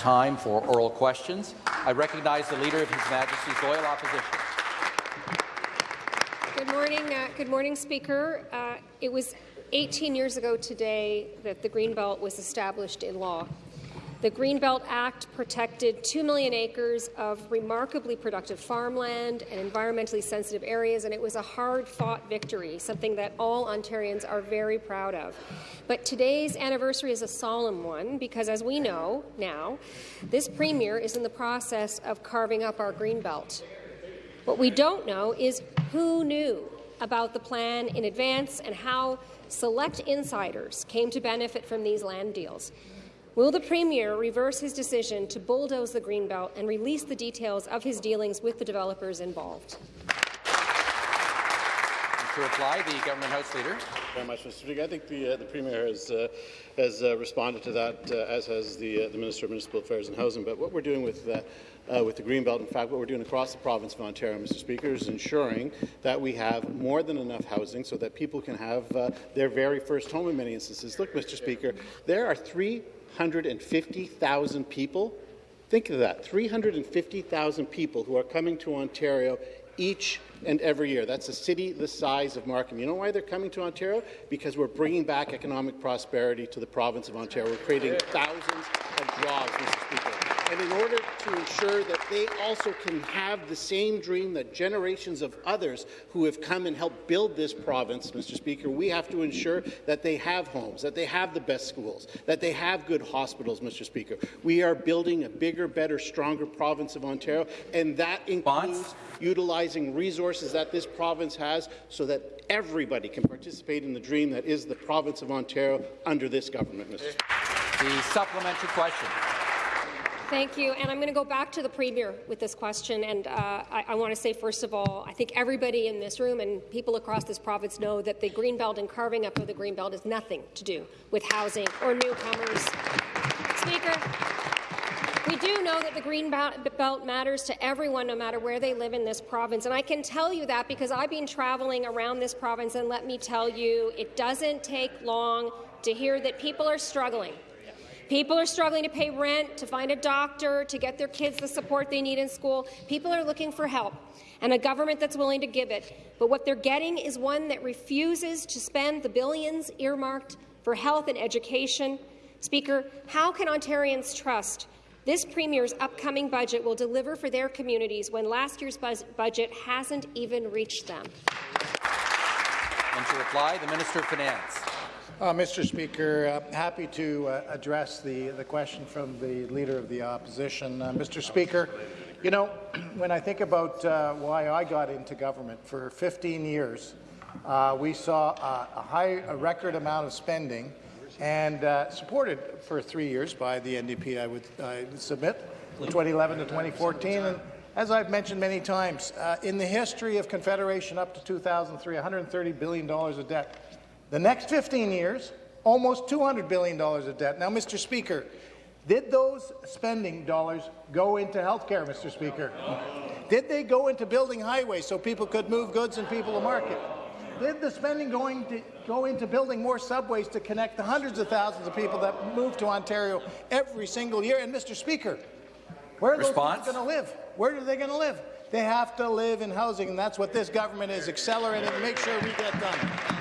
time for oral questions. I recognize the Leader of His Majesty's Loyal Opposition. Good morning, uh, good morning, Speaker. Uh, it was 18 years ago today that the Greenbelt was established in law. The Greenbelt Act protected 2 million acres of remarkably productive farmland and environmentally sensitive areas, and it was a hard-fought victory, something that all Ontarians are very proud of. But today's anniversary is a solemn one because, as we know now, this Premier is in the process of carving up our Greenbelt. What we don't know is who knew about the plan in advance and how select insiders came to benefit from these land deals. Will the Premier reverse his decision to bulldoze the Greenbelt and release the details of his dealings with the developers involved? To reply, the Government House Leader. Very much, Mr. Speaker. I think the, uh, the Premier has, uh, has uh, responded to that, uh, as has the, uh, the Minister of Municipal Affairs and Housing. But what we're doing with uh, uh, with the Greenbelt. In fact, what we're doing across the province of Ontario, Mr. Speaker, is ensuring that we have more than enough housing so that people can have uh, their very first home in many instances. Look, Mr. Speaker, there are 350,000 people Think of that, 350,000 people who are coming to Ontario each and every year. That's a city the size of Markham. You know why they're coming to Ontario? Because we're bringing back economic prosperity to the province of Ontario. We're creating thousands of jobs, Mr. Speaker. And in order to ensure that they also can have the same dream that generations of others who have come and helped build this province, Mr. Speaker, we have to ensure that they have homes, that they have the best schools, that they have good hospitals, Mr. Speaker. We are building a bigger, better, stronger province of Ontario, and that includes utilizing resources that this province has so that everybody can participate in the dream that is the province of Ontario under this government, Mr. Speaker. The supplementary question. Thank you. And I'm going to go back to the Premier with this question. And uh, I, I want to say, first of all, I think everybody in this room and people across this province know that the Greenbelt and carving up of the Greenbelt has nothing to do with housing or newcomers. Speaker, we do know that the green belt matters to everyone, no matter where they live in this province. And I can tell you that because I've been traveling around this province, and let me tell you, it doesn't take long to hear that people are struggling People are struggling to pay rent, to find a doctor, to get their kids the support they need in school. People are looking for help and a government that's willing to give it. But what they're getting is one that refuses to spend the billions earmarked for health and education. Speaker, how can Ontarians trust this Premier's upcoming budget will deliver for their communities when last year's budget hasn't even reached them? And to reply, the Minister of Finance. Uh, Mr. Speaker, uh, happy to uh, address the, the question from the Leader of the Opposition. Uh, Mr. Speaker, you know, when I think about uh, why I got into government, for 15 years, uh, we saw a, high, a record amount of spending and supported for three years by the NDP, I would submit, 2011 to 2014. And as I've mentioned many times, in the history of Confederation up to 2003, $130 billion of debt. The next 15 years, almost $200 billion of debt. Now, Mr. Speaker, did those spending dollars go into health care, Mr. Speaker? Did they go into building highways so people could move goods and people to market? Did the spending going to go into building more subways to connect the hundreds of thousands of people that move to Ontario every single year? And, Mr. Speaker, where are Response? those people going to live? Where are they going to live? They have to live in housing, and that's what this government is accelerating to make sure we get done.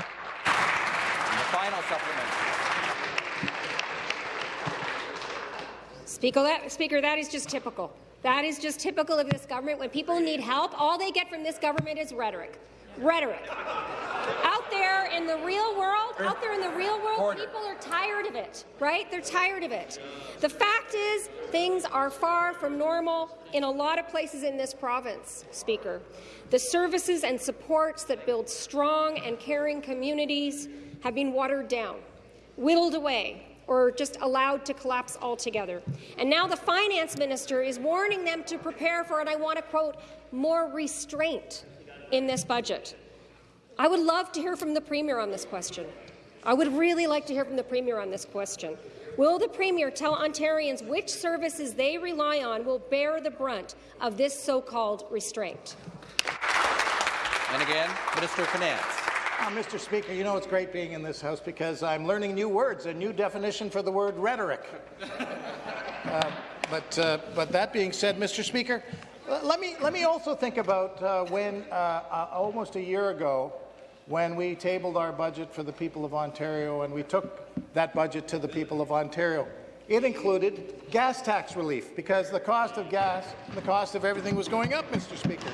Speaker that, Speaker, that is just typical. That is just typical of this government. When people need help, all they get from this government is rhetoric. Rhetoric. Out there in the real world, out there in the real world, people are tired of it, right? They're tired of it. The fact is, things are far from normal in a lot of places in this province, Speaker. The services and supports that build strong and caring communities have been watered down, whittled away, or just allowed to collapse altogether. And now the finance minister is warning them to prepare for, and I want to quote, more restraint in this budget. I would love to hear from the Premier on this question. I would really like to hear from the Premier on this question. Will the Premier tell Ontarians which services they rely on will bear the brunt of this so-called restraint? And again, Minister of Finance. Uh, Mr. Speaker, you know it's great being in this House because I'm learning new words, a new definition for the word rhetoric. Uh, but, uh, but that being said, Mr. Speaker, uh, let me, let me also think about uh, when, uh, uh, almost a year ago, when we tabled our budget for the people of Ontario and we took that budget to the people of Ontario. It included gas tax relief because the cost of gas, the cost of everything was going up, Mr. Speaker.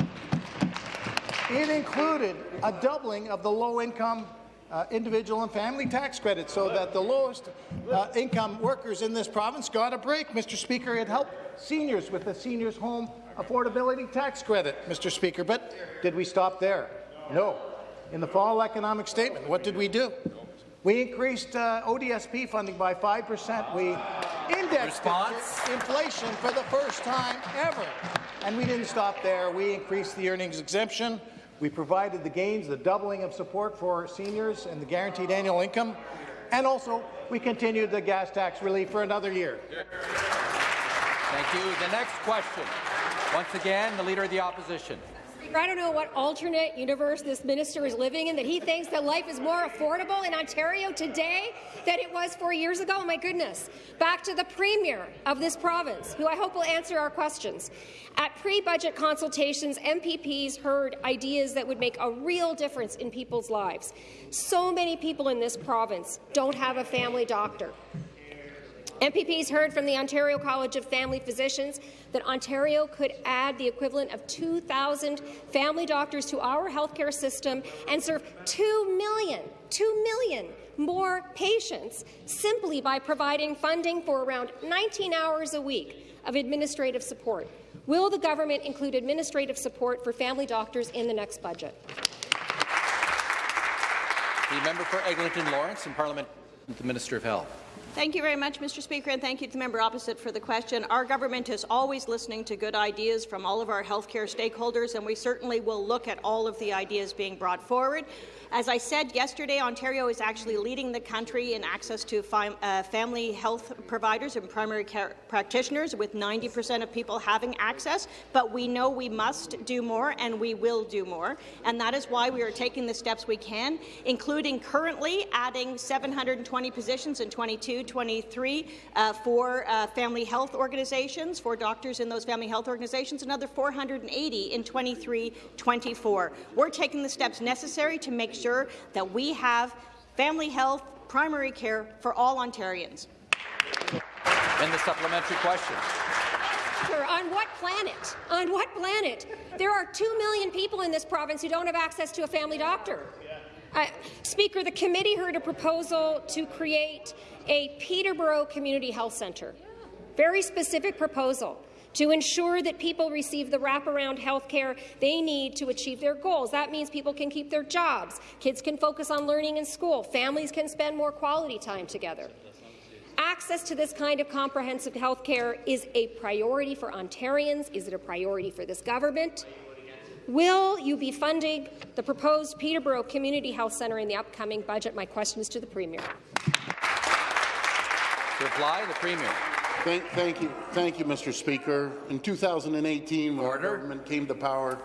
It included a doubling of the low-income uh, individual and family tax credit so that the lowest uh, income workers in this province got a break. Mr. Speaker, it helped seniors with the Seniors Home Affordability Tax Credit, Mr. Speaker. But did we stop there? No. In the fall economic statement, what did we do? We increased uh, ODSP funding by 5%. We indexed inflation for the first time ever. And we didn't stop there. We increased the earnings exemption. We provided the gains, the doubling of support for seniors and the guaranteed annual income. And also, we continued the gas tax relief for another year. Thank you. The next question. Once again, the Leader of the Opposition. I don't know what alternate universe this minister is living in that he thinks that life is more affordable in Ontario today than it was four years ago. Oh, My goodness. Back to the Premier of this province, who I hope will answer our questions. At pre-budget consultations, MPPs heard ideas that would make a real difference in people's lives. So many people in this province don't have a family doctor. MPPs heard from the Ontario College of Family Physicians that Ontario could add the equivalent of 2,000 family doctors to our healthcare system and serve 2 million, 2 million more patients simply by providing funding for around 19 hours a week of administrative support. Will the government include administrative support for family doctors in the next budget? The member for Eglinton Lawrence in Parliament, the Minister of Health. Thank you very much, Mr. Speaker, and thank you to the member opposite for the question. Our government is always listening to good ideas from all of our healthcare stakeholders, and we certainly will look at all of the ideas being brought forward. As I said yesterday, Ontario is actually leading the country in access to uh, family health providers and primary care practitioners, with 90 percent of people having access. But we know we must do more, and we will do more. And that is why we are taking the steps we can, including currently adding 720 positions in 22-23 uh, for uh, family health organizations, for doctors in those family health organizations, another 480 in 23-24. We're taking the steps necessary to make sure that we have family health, primary care for all Ontarians. And the supplementary question. On what planet? On what planet? There are 2 million people in this province who don't have access to a family doctor. Uh, Speaker, the committee heard a proposal to create a Peterborough Community Health Centre. Very specific proposal to ensure that people receive the wraparound health care they need to achieve their goals. That means people can keep their jobs, kids can focus on learning in school, families can spend more quality time together. Access to this kind of comprehensive health care is a priority for Ontarians. Is it a priority for this government? Will you be funding the proposed Peterborough Community Health Centre in the upcoming budget? My question is to the Premier. To reply, the Premier. Thank, thank, you, thank you, Mr. Speaker. In 2018, when Order. government came to power,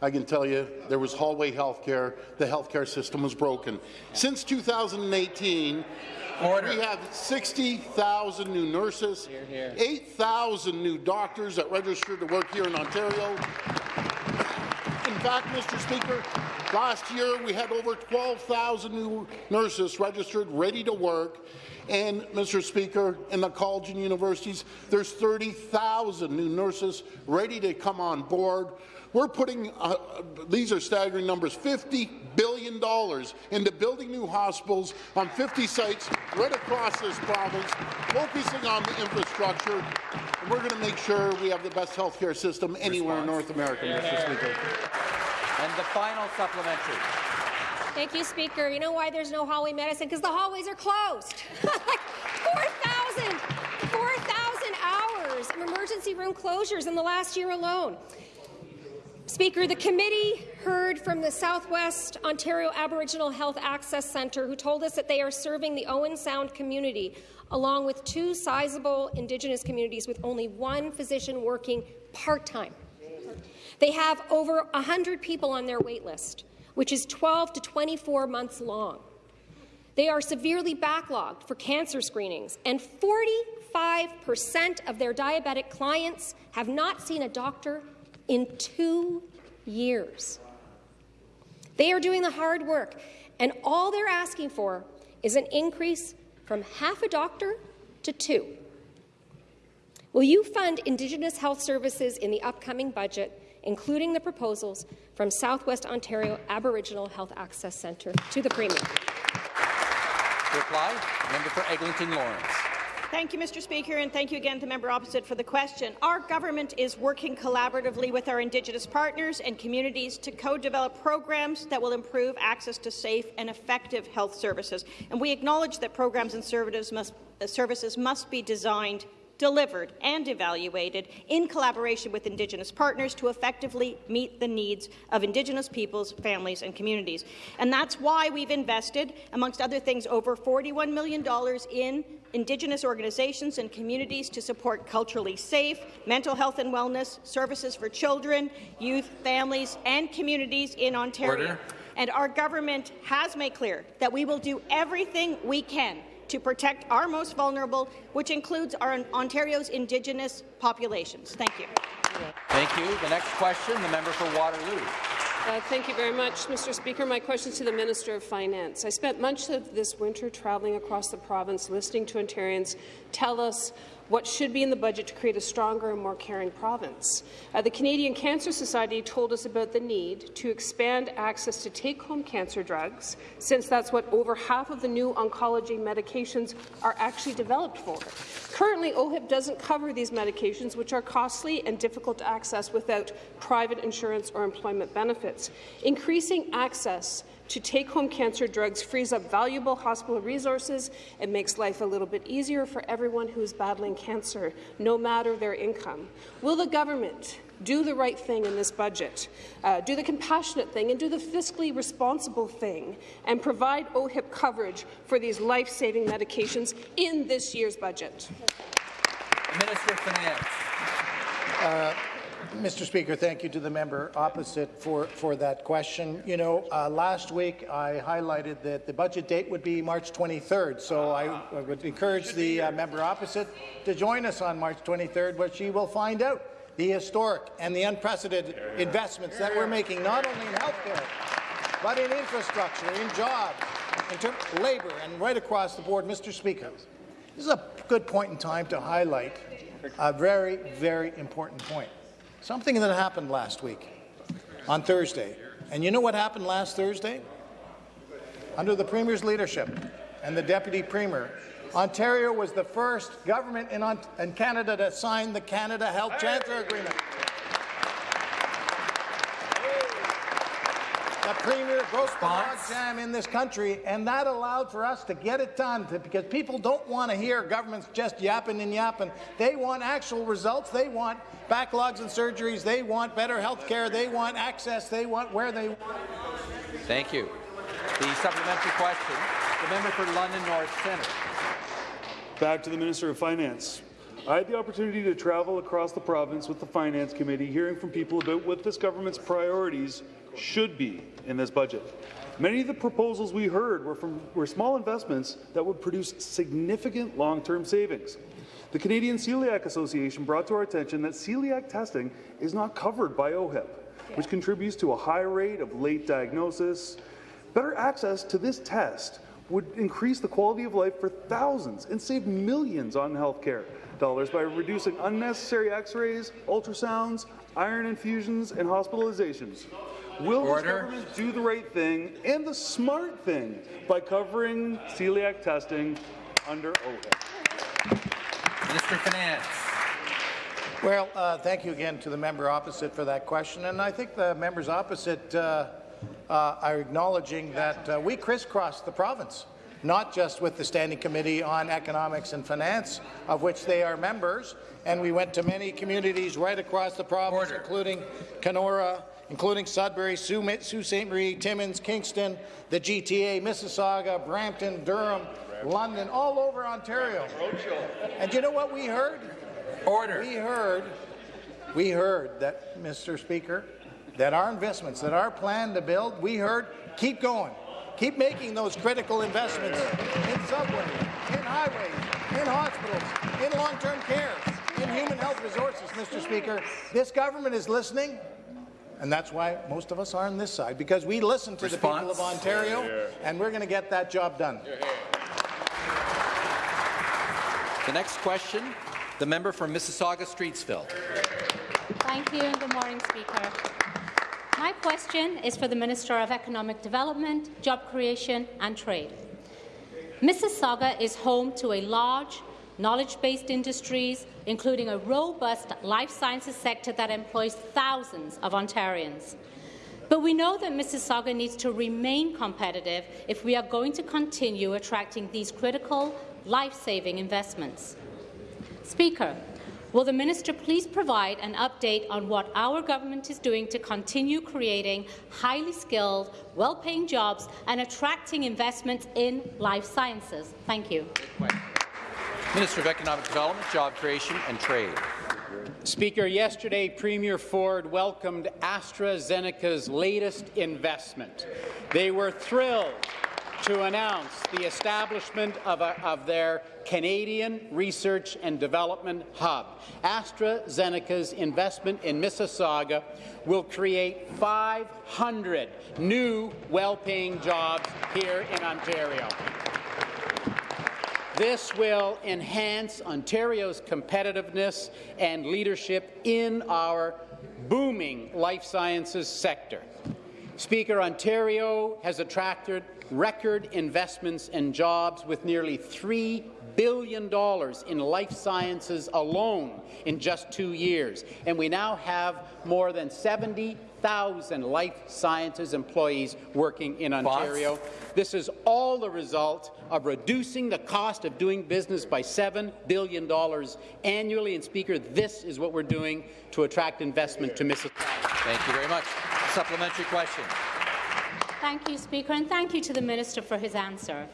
I can tell you there was hallway health care. The health care system was broken. Since 2018, Order. we have 60,000 new nurses, 8,000 new doctors that registered to work here in Ontario. In fact, Mr. Speaker, last year we had over 12,000 new nurses registered, ready to work, and, Mr. Speaker, in the college and universities, there's 30,000 new nurses ready to come on board. We're putting, uh, these are staggering numbers, $50 billion into building new hospitals on 50 sites right across this province, focusing on the infrastructure. And we're going to make sure we have the best health care system anywhere in North America, Mr. Speaker. And the final supplementary. Thank you, Speaker. You know why there's no hallway medicine? Because the hallways are closed. like 4,000 4,000 hours of emergency room closures in the last year alone. Speaker, the committee heard from the Southwest Ontario Aboriginal Health Access Centre, who told us that they are serving the Owen Sound community, along with two sizable Indigenous communities with only one physician working part-time. They have over 100 people on their wait list which is 12 to 24 months long. They are severely backlogged for cancer screenings, and 40 95% of their diabetic clients have not seen a doctor in two years. They are doing the hard work, and all they're asking for is an increase from half a doctor to two. Will you fund Indigenous health services in the upcoming budget, including the proposals from Southwest Ontario Aboriginal Health Access Centre to the Premier? To reply, member for Eglinton Lawrence. Thank you, Mr. Speaker, and thank you again to the member opposite for the question. Our government is working collaboratively with our Indigenous partners and communities to co-develop programs that will improve access to safe and effective health services. And we acknowledge that programs and services must, uh, services must be designed delivered and evaluated in collaboration with Indigenous partners to effectively meet the needs of Indigenous peoples, families and communities. And that's why we've invested, amongst other things, over $41 million in Indigenous organizations and communities to support culturally safe, mental health and wellness, services for children, youth, families and communities in Ontario. Order. And our government has made clear that we will do everything we can to protect our most vulnerable, which includes our Ontario's Indigenous populations. Thank you. Thank you. The next question, the member for Waterloo. Uh, thank you very much, Mr. Speaker. My question is to the Minister of Finance. I spent much of this winter travelling across the province, listening to Ontarians tell us what should be in the budget to create a stronger and more caring province. Uh, the Canadian Cancer Society told us about the need to expand access to take-home cancer drugs, since that's what over half of the new oncology medications are actually developed for. Currently, OHIP doesn't cover these medications, which are costly and difficult to access without private insurance or employment benefits. Increasing access to take-home cancer drugs frees up valuable hospital resources and makes life a little bit easier for everyone who is battling cancer, no matter their income. Will the government do the right thing in this budget, uh, do the compassionate thing, and do the fiscally responsible thing, and provide OHIP coverage for these life-saving medications in this year's budget? Minister of Finance. Uh, Mr. Speaker, thank you to the member opposite for, for that question. You know, uh, last week I highlighted that the budget date would be March 23rd, so I, I would encourage the uh, member opposite to join us on March 23rd, where she will find out the historic and the unprecedented investments that we're making, not only in healthcare, but in infrastructure, in jobs, in terms of labour, and right across the board. Mr. Speaker, this is a good point in time to highlight a very, very important point. Something that happened last week on Thursday. And you know what happened last Thursday? Under the Premier's leadership and the Deputy Premier, Ontario was the first government in, in Canada to sign the Canada Health Transfer Agreement. The Premier broke the logjam in this country, and that allowed for us to get it done to, because people don't want to hear governments just yapping and yapping. They want actual results. They want backlogs and surgeries. They want better health care. They want access. They want where they want. Thank you. The supplementary question, the member for London North Centre. Back to the Minister of Finance. I had the opportunity to travel across the province with the Finance Committee, hearing from people about what this government's priorities should be in this budget. Many of the proposals we heard were, from, were small investments that would produce significant long-term savings. The Canadian Celiac Association brought to our attention that celiac testing is not covered by OHIP, which contributes to a high rate of late diagnosis. Better access to this test would increase the quality of life for thousands and save millions on health care dollars by reducing unnecessary x-rays, ultrasounds, iron infusions, and hospitalizations. Will Order. this government do the right thing and the smart thing by covering celiac testing under OHIP? Minister Finance. Well, uh, thank you again to the member opposite for that question, and I think the members opposite uh, uh, are acknowledging that uh, we crisscrossed the province, not just with the Standing Committee on Economics and Finance, of which they are members, and we went to many communities right across the province, Order. including Kenora, including Sudbury, Sault Ste. Marie, Timmins, Kingston, the GTA, Mississauga, Brampton, Durham, London, all over Ontario. And you know what we heard? Order. We heard, we heard that, Mr. Speaker, that our investments, that our plan to build, we heard, keep going. Keep making those critical investments in subways, in highways, in hospitals, in long-term care, in human health resources, Mr. Speaker. This government is listening, and that's why most of us are on this side, because we listen to Response? the people of Ontario, and we're going to get that job done. The next question, the member from Mississauga-Streetsville. Thank you and good morning, Speaker. My question is for the Minister of Economic Development, Job Creation and Trade. Mississauga is home to a large, knowledge-based industries, including a robust life sciences sector that employs thousands of Ontarians. But we know that Mississauga needs to remain competitive if we are going to continue attracting these critical, life-saving investments. Speaker, will the minister please provide an update on what our government is doing to continue creating highly skilled, well-paying jobs and attracting investments in life sciences? Thank you. Minister of Economic Development, Job Creation and Trade. Speaker, yesterday Premier Ford welcomed AstraZeneca's latest investment. They were thrilled to announce the establishment of, a, of, their Canadian Research and Development Hub. AstraZeneca's investment in Mississauga will create 500 new well-paying jobs here in Ontario. This will enhance Ontario's competitiveness and leadership in our booming life sciences sector. Speaker, Ontario has attracted record investments and jobs with nearly $3 billion in life sciences alone in just two years. And we now have more than 70,000 life sciences employees working in Ontario. This is all the result of reducing the cost of doing business by $7 billion annually. And, Speaker, this is what we're doing to attract investment to Mississauga. Thank you very much. Supplementary question. Thank you, Speaker, and thank you to the Minister for his answer.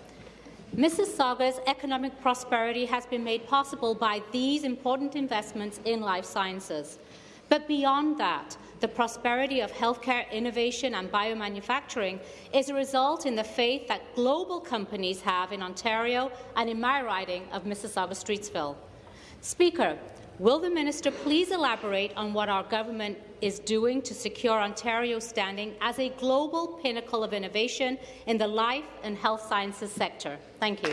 Mississauga's economic prosperity has been made possible by these important investments in life sciences. But beyond that, the prosperity of healthcare innovation and biomanufacturing is a result in the faith that global companies have in Ontario and in my riding of Mississauga-Streetsville. Speaker, will the minister please elaborate on what our government is doing to secure Ontario's standing as a global pinnacle of innovation in the life and health sciences sector? Thank you.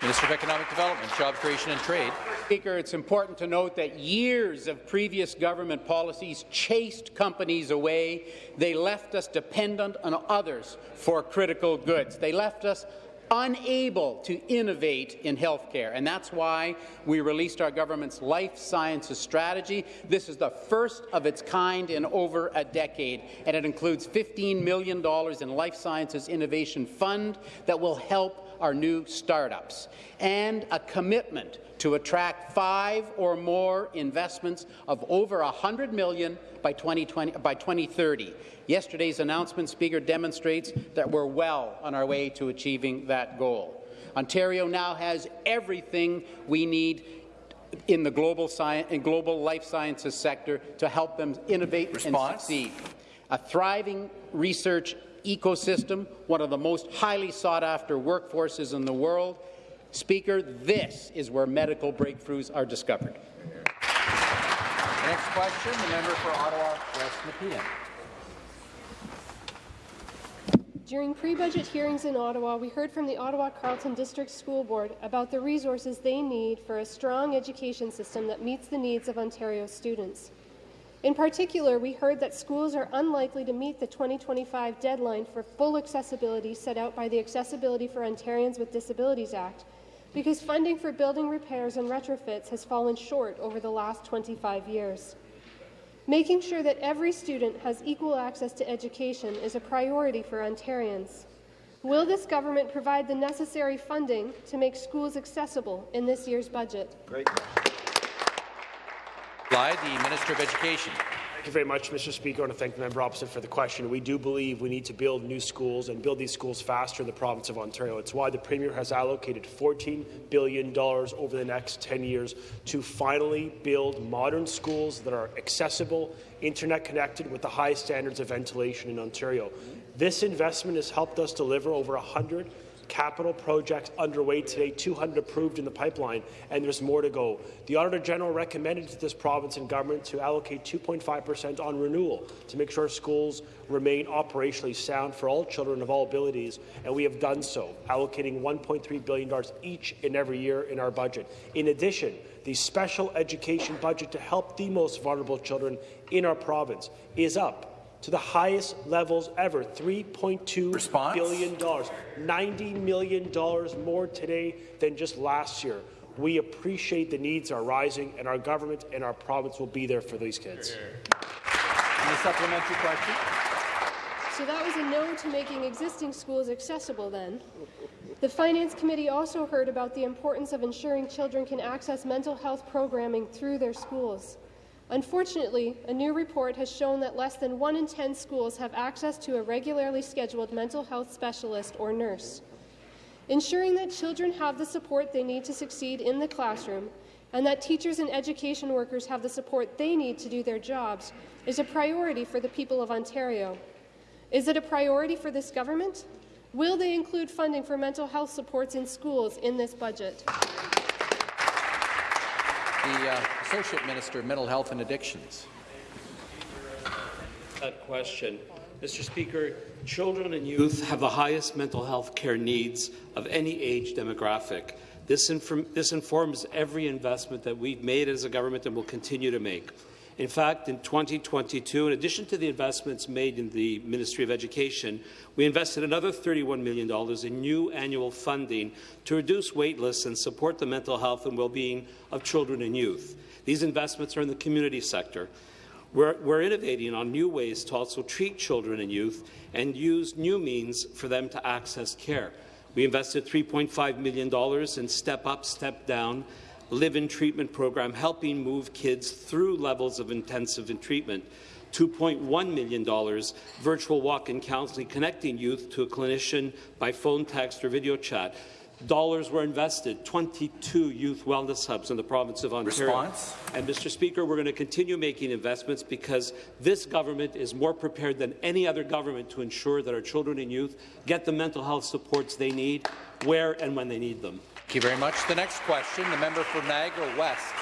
Minister of Economic Development, Job Creation and Trade. Speaker, it's important to note that years of previous government policies chased companies away. They left us dependent on others for critical goods. They left us unable to innovate in healthcare, and that's why we released our government's life sciences strategy. This is the first of its kind in over a decade, and it includes $15 million in life sciences innovation fund that will help our new startups, and a commitment to attract five or more investments of over 100 million by, 2020, by 2030. Yesterday's announcement, Speaker, demonstrates that we're well on our way to achieving that goal. Ontario now has everything we need in the global, science, in global life sciences sector to help them innovate Response? and succeed. A thriving research ecosystem, one of the most highly sought-after workforces in the world. Speaker, this is where medical breakthroughs are discovered. Next question, the member for Ottawa West Nepean. During pre-budget hearings in Ottawa, we heard from the Ottawa Carleton District School Board about the resources they need for a strong education system that meets the needs of Ontario students. In particular, we heard that schools are unlikely to meet the 2025 deadline for full accessibility set out by the Accessibility for Ontarians with Disabilities Act because funding for building repairs and retrofits has fallen short over the last 25 years. Making sure that every student has equal access to education is a priority for Ontarians. Will this government provide the necessary funding to make schools accessible in this year's budget? Great. Bly, the Minister of Education. Thank you very much, Mr. Speaker. I want to thank the member opposite for the question. We do believe we need to build new schools and build these schools faster in the province of Ontario. It's why the Premier has allocated $14 billion over the next 10 years to finally build modern schools that are accessible, internet connected, with the highest standards of ventilation in Ontario. This investment has helped us deliver over 100 capital projects underway today, 200 approved in the pipeline, and there's more to go. The Auditor General recommended to this province and government to allocate 2.5% on renewal to make sure schools remain operationally sound for all children of all abilities, and we have done so, allocating $1.3 billion each and every year in our budget. In addition, the special education budget to help the most vulnerable children in our province is up to the highest levels ever, $3.2 billion, $90 million more today than just last year. We appreciate the needs are rising, and our government and our province will be there for these kids. And a supplementary question. So that was a no to making existing schools accessible then. The Finance Committee also heard about the importance of ensuring children can access mental health programming through their schools. Unfortunately, a new report has shown that less than 1 in 10 schools have access to a regularly scheduled mental health specialist or nurse. Ensuring that children have the support they need to succeed in the classroom and that teachers and education workers have the support they need to do their jobs is a priority for the people of Ontario. Is it a priority for this government? Will they include funding for mental health supports in schools in this budget? The uh, Associate Minister of Mental Health and Addictions. That question. Mr. Speaker, children and youth have the highest mental health care needs of any age demographic. This, inform this informs every investment that we've made as a government and will continue to make. In fact, in 2022, in addition to the investments made in the Ministry of Education, we invested another $31 million in new annual funding to reduce wait lists and support the mental health and well-being of children and youth. These investments are in the community sector. We're, we're, innovating on new ways to also treat children and youth and use new means for them to access care. We invested $3.5 million in Step Up, Step Down, live-in treatment program helping move kids through levels of intensive treatment. $2.1 million virtual walk-in counseling connecting youth to a clinician by phone, text or video chat. Dollars were invested, 22 youth wellness hubs in the province of Ontario. Response? And, Mr. Speaker, we're going to continue making investments because this government is more prepared than any other government to ensure that our children and youth get the mental health supports they need, where and when they need them. Thank you very much. The next question, the member for Niagara West.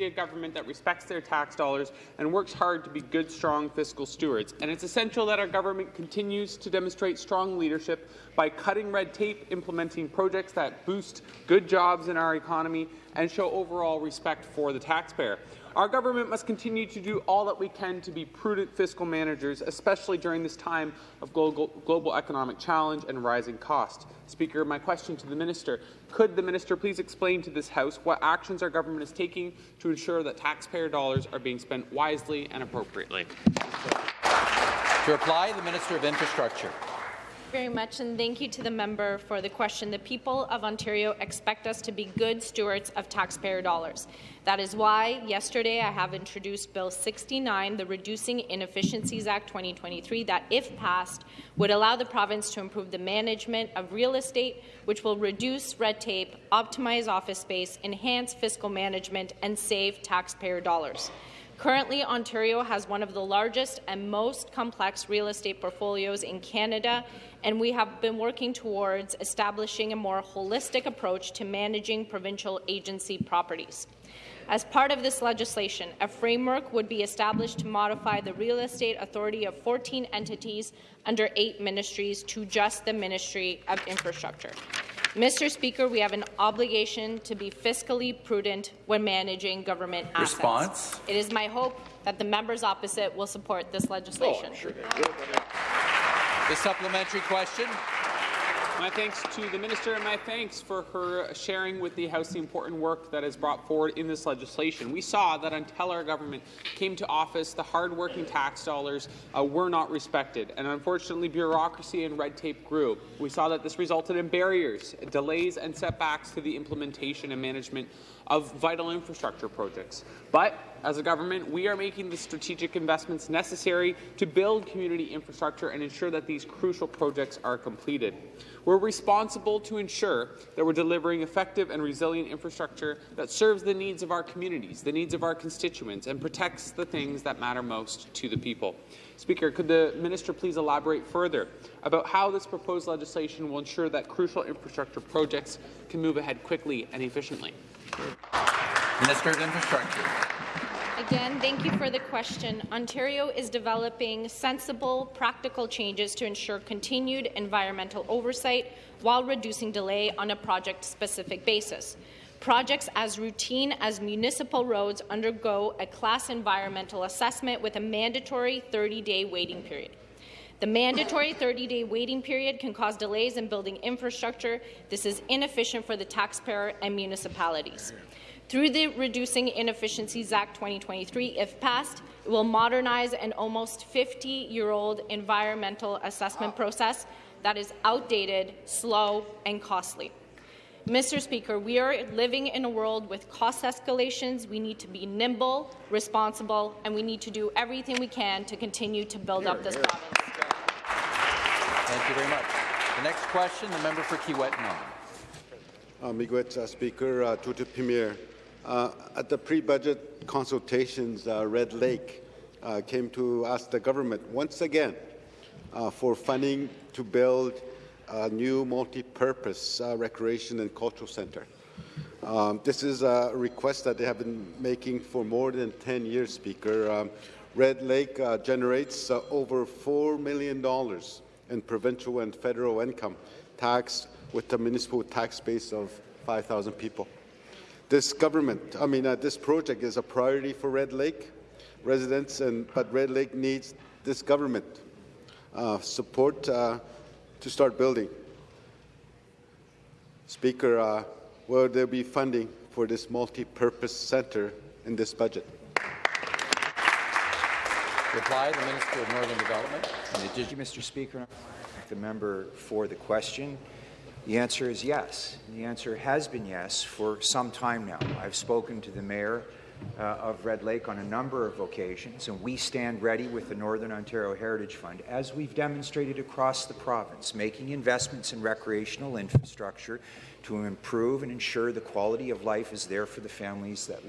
a government that respects their tax dollars and works hard to be good, strong fiscal stewards. And it's essential that our government continues to demonstrate strong leadership by cutting red tape, implementing projects that boost good jobs in our economy, and show overall respect for the taxpayer. Our government must continue to do all that we can to be prudent fiscal managers, especially during this time of global, global economic challenge and rising cost. Speaker, my question to the minister, could the minister please explain to this House what actions our government is taking to ensure that taxpayer dollars are being spent wisely and appropriately? To reply, the Minister of Infrastructure very much, and thank you to the member for the question. The people of Ontario expect us to be good stewards of taxpayer dollars. That is why yesterday I have introduced Bill 69, the Reducing Inefficiencies Act 2023, that, if passed, would allow the province to improve the management of real estate, which will reduce red tape, optimize office space, enhance fiscal management, and save taxpayer dollars. Currently, Ontario has one of the largest and most complex real estate portfolios in Canada, and we have been working towards establishing a more holistic approach to managing provincial agency properties. As part of this legislation, a framework would be established to modify the real estate authority of 14 entities under eight ministries to just the Ministry of Infrastructure. Mr. Speaker, we have an obligation to be fiscally prudent when managing government assets. Response? It is my hope that the members opposite will support this legislation. Oh, sure the supplementary question. My thanks to the minister and my thanks for her sharing with the House the important work that is brought forward in this legislation. We saw that until our government came to office, the hardworking tax dollars uh, were not respected, and unfortunately bureaucracy and red tape grew. We saw that this resulted in barriers, delays and setbacks to the implementation and management of vital infrastructure projects. But As a government, we are making the strategic investments necessary to build community infrastructure and ensure that these crucial projects are completed. We're responsible to ensure that we're delivering effective and resilient infrastructure that serves the needs of our communities, the needs of our constituents, and protects the things that matter most to the people. Speaker, could the minister please elaborate further about how this proposed legislation will ensure that crucial infrastructure projects can move ahead quickly and efficiently? Minister of Infrastructure. Again, thank you for the question. Ontario is developing sensible, practical changes to ensure continued environmental oversight while reducing delay on a project-specific basis. Projects as routine as municipal roads undergo a class environmental assessment with a mandatory 30-day waiting period. The mandatory 30-day waiting period can cause delays in building infrastructure. This is inefficient for the taxpayer and municipalities. Through the Reducing Inefficiencies Act 2023, if passed, it will modernize an almost 50-year-old environmental assessment process that is outdated, slow, and costly. Mr. Speaker, we are living in a world with cost escalations. We need to be nimble, responsible, and we need to do everything we can to continue to build here, up this here. province. Thank you very much. The next question, the member for Kiiwetinoong Uh, Miigwech, uh, Speaker, uh, to the Premier. Uh, at the pre-budget consultations, uh, Red Lake uh, came to ask the government once again uh, for funding to build a new multi-purpose recreation and cultural center. Um, this is a request that they have been making for more than 10 years, Speaker. Um, Red Lake generates over $4 million in provincial and federal income tax with a municipal tax base of 5,000 people. This government, I mean, uh, this project is a priority for Red Lake residents, and but Red Lake needs this government uh, support uh, to start building. Speaker, uh, will there be funding for this multi-purpose center in this budget? Reply, the Minister of Northern Development. Thank you, Mr. Speaker. the member for the question. The answer is yes. The answer has been yes for some time now. I've spoken to the mayor uh, of Red Lake on a number of occasions, and we stand ready with the Northern Ontario Heritage Fund, as we've demonstrated across the province, making investments in recreational infrastructure to improve and ensure the quality of life is there for the families that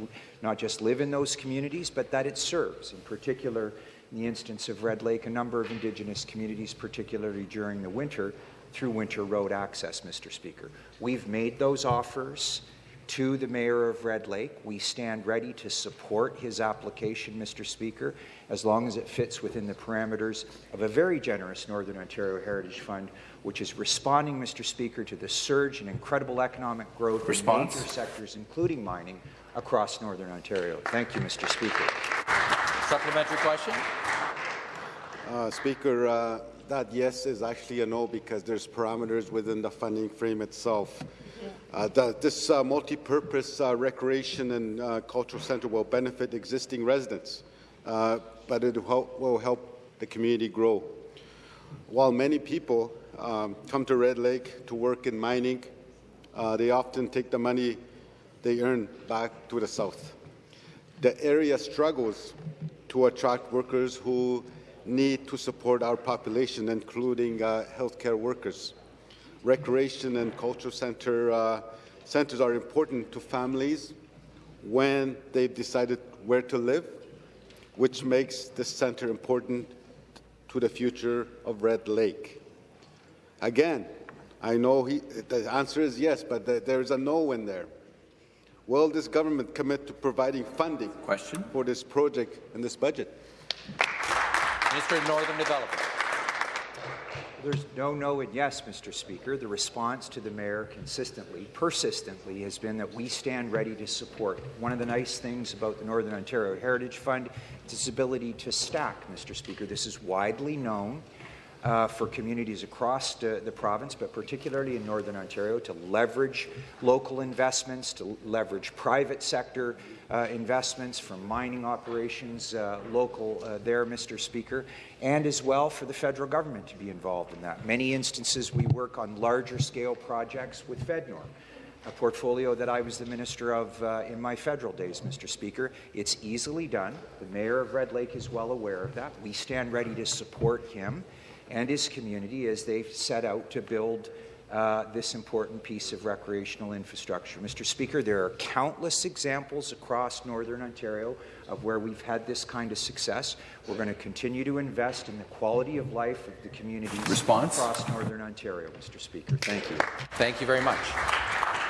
not just live in those communities, but that it serves. In particular, in the instance of Red Lake, a number of Indigenous communities, particularly during the winter, through winter road access, Mr. Speaker. We've made those offers to the Mayor of Red Lake. We stand ready to support his application, Mr. Speaker, as long as it fits within the parameters of a very generous Northern Ontario Heritage Fund, which is responding, Mr. Speaker, to the surge in incredible economic growth Response. in major sectors, including mining, across Northern Ontario. Thank you, Mr. Speaker. Supplementary question. Uh, Speaker, uh, that yes is actually a no because there's parameters within the funding frame itself. Uh, the, this uh, multi-purpose uh, recreation and uh, cultural centre will benefit existing residents, uh, but it help, will help the community grow. While many people um, come to Red Lake to work in mining, uh, they often take the money they earn back to the south. The area struggles to attract workers who need to support our population, including healthcare workers. Recreation and cultural center, uh, centers are important to families when they've decided where to live, which makes this center important to the future of Red Lake. Again, I know he, the answer is yes, but the, there's a no in there. Will this government commit to providing funding Question? for this project in this budget? Minister of Northern Development. There's no no and yes, Mr. Speaker. The response to the mayor consistently, persistently, has been that we stand ready to support. One of the nice things about the Northern Ontario Heritage Fund is its ability to stack, Mr. Speaker. This is widely known uh, for communities across the, the, province, but particularly in Northern Ontario, to leverage local investments, to leverage private sector uh, investments from mining operations uh, local uh, there, Mr. Speaker, and as well for the federal government to be involved in that. Many instances we work on larger scale projects with FedNor. a portfolio that I was the minister of uh, in my federal days, Mr. Speaker. It's easily done. The mayor of Red Lake is well aware of that. We stand ready to support him and his community as they've set out to build uh, this important piece of recreational infrastructure. Mr. Speaker, there are countless examples across Northern Ontario of where we've had this kind of success. We're going to continue to invest in the quality of life of the communities Response? across Northern Ontario, Mr. Speaker. Thank you. Thank you very much.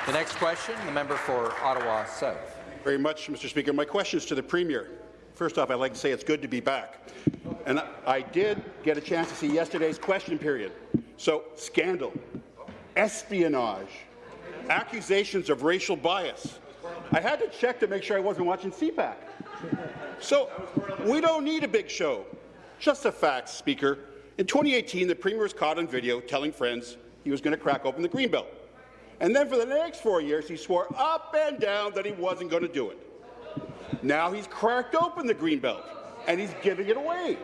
The next question, the member for Ottawa South. Very much, Mr. Speaker. My question is to the Premier. First off, I'd like to say it's good to be back. And I did get a chance to see yesterday's question period. So, scandal, espionage, accusations of racial bias. I had to check to make sure I wasn't watching CPAC. So, we don't need a big show. Just the facts, Speaker. In 2018, the Premier was caught on video telling friends he was going to crack open the Greenbelt. And then for the next four years, he swore up and down that he wasn't going to do it. Now he's cracked open the Greenbelt, and he's giving it away.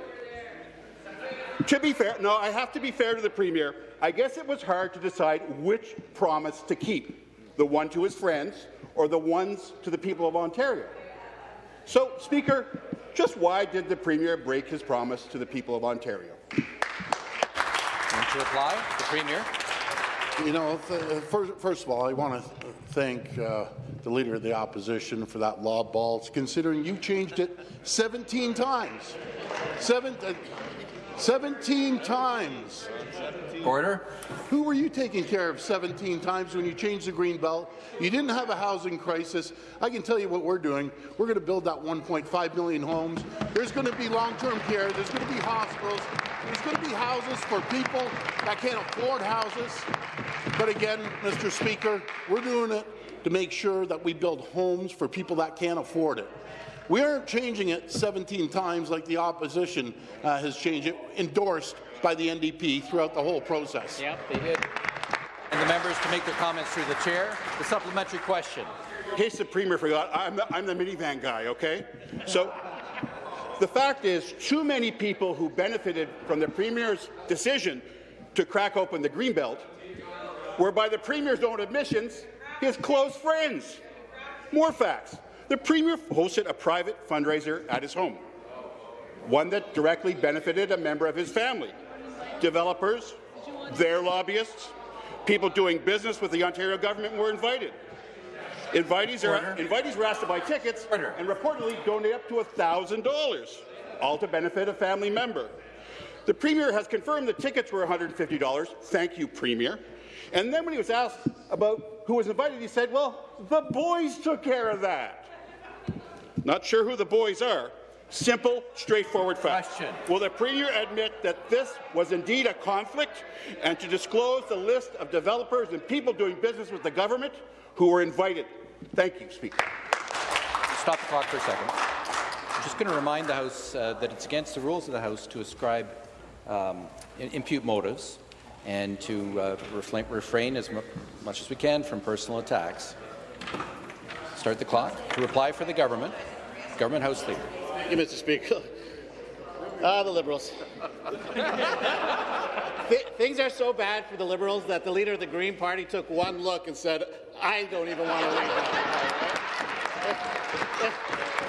To be fair, no, I have to be fair to the Premier. I guess it was hard to decide which promise to keep, the one to his friends or the ones to the people of Ontario. So, Speaker, just why did the Premier break his promise to the people of Ontario? And to reply, the Premier. You know, th- first, first of all, I want to thank uh, the Leader of the Opposition for that lob balls, considering you changed it 17 times. Seven, uh, 17 times. Order. Who were you taking care of 17 times when you changed the green belt? You didn't have a housing crisis. I can tell you what we're doing. We're going to build that 1.5 million homes. There's going to be long-term care. There's going to be hospitals. There's going to be houses for people that can't afford houses. But again, Mr. Speaker, we're doing it to make sure that we build homes for people that can't afford it. We aren't changing it 17 times like the opposition uh, has changed it, endorsed by the NDP throughout the whole process. Yep, they did. And the members to make their comments through the chair. The supplementary question. In case the Premier forgot, I'm the, I'm the minivan guy, okay? So the fact is, too many people who benefited from the Premier's decision to crack open the Greenbelt were, by the Premier's own admissions, his close friends. More facts. The Premier hosted a private fundraiser at his home, one that directly benefited a member of his family. Developers, their lobbyists, people doing business with the Ontario government were invited. Invitees, are, invitees were asked to buy tickets and reportedly donate up to $1,000, all to benefit a family member. The Premier has confirmed the tickets were $150. Thank you, Premier. And then when he was asked about who was invited, he said, well, the boys took care of that. Not sure who the boys are. Simple, straightforward fact. Question. Will the Premier admit that this was indeed a conflict and to disclose the list of developers and people doing business with the government who were invited? Thank you, Speaker. Stop the clock for a second. I'm just going to remind the House uh, that it's against the rules of the House to ascribe um, impute motives and to uh, refrain, refrain as much as we can from personal attacks. Start the clock. To reply for the government, Government House Leader. Thank you, Mr. Speaker. Ah, the Liberals. Th things are so bad for the Liberals that the leader of the Green Party took one look and said, I don't even want to leave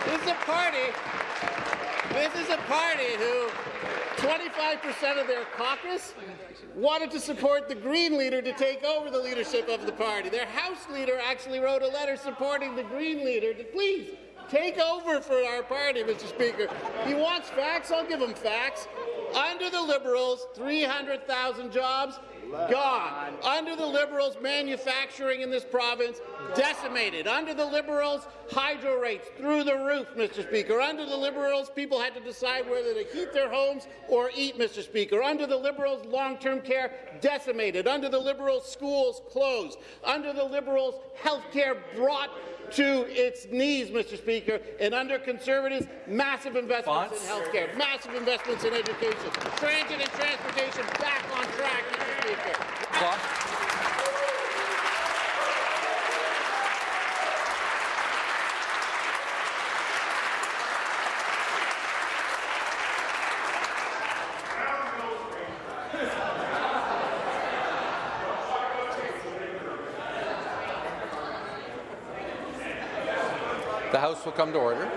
This is a party, this is a party who 25% of their caucus wanted to support the Green leader to take over the leadership of the party. Their House leader actually wrote a letter supporting the Green leader to please take over for our party, Mr. Speaker. He wants facts, I'll give him facts. Under the Liberals, 300,000 jobs gone. Under the Liberals, manufacturing in this province decimated. Under the Liberals, hydro rates through the roof, Mr. Speaker. Under the Liberals, people had to decide whether to heat their homes or eat, Mr. Speaker. Under the Liberals, long-term care decimated. Under the Liberals, schools closed. Under the Liberals, health care brought to its knees, Mr. Speaker, and under Conservatives, massive investments in health care, massive investments in education, transit and transportation back on track, Mr. Speaker. Will come to order.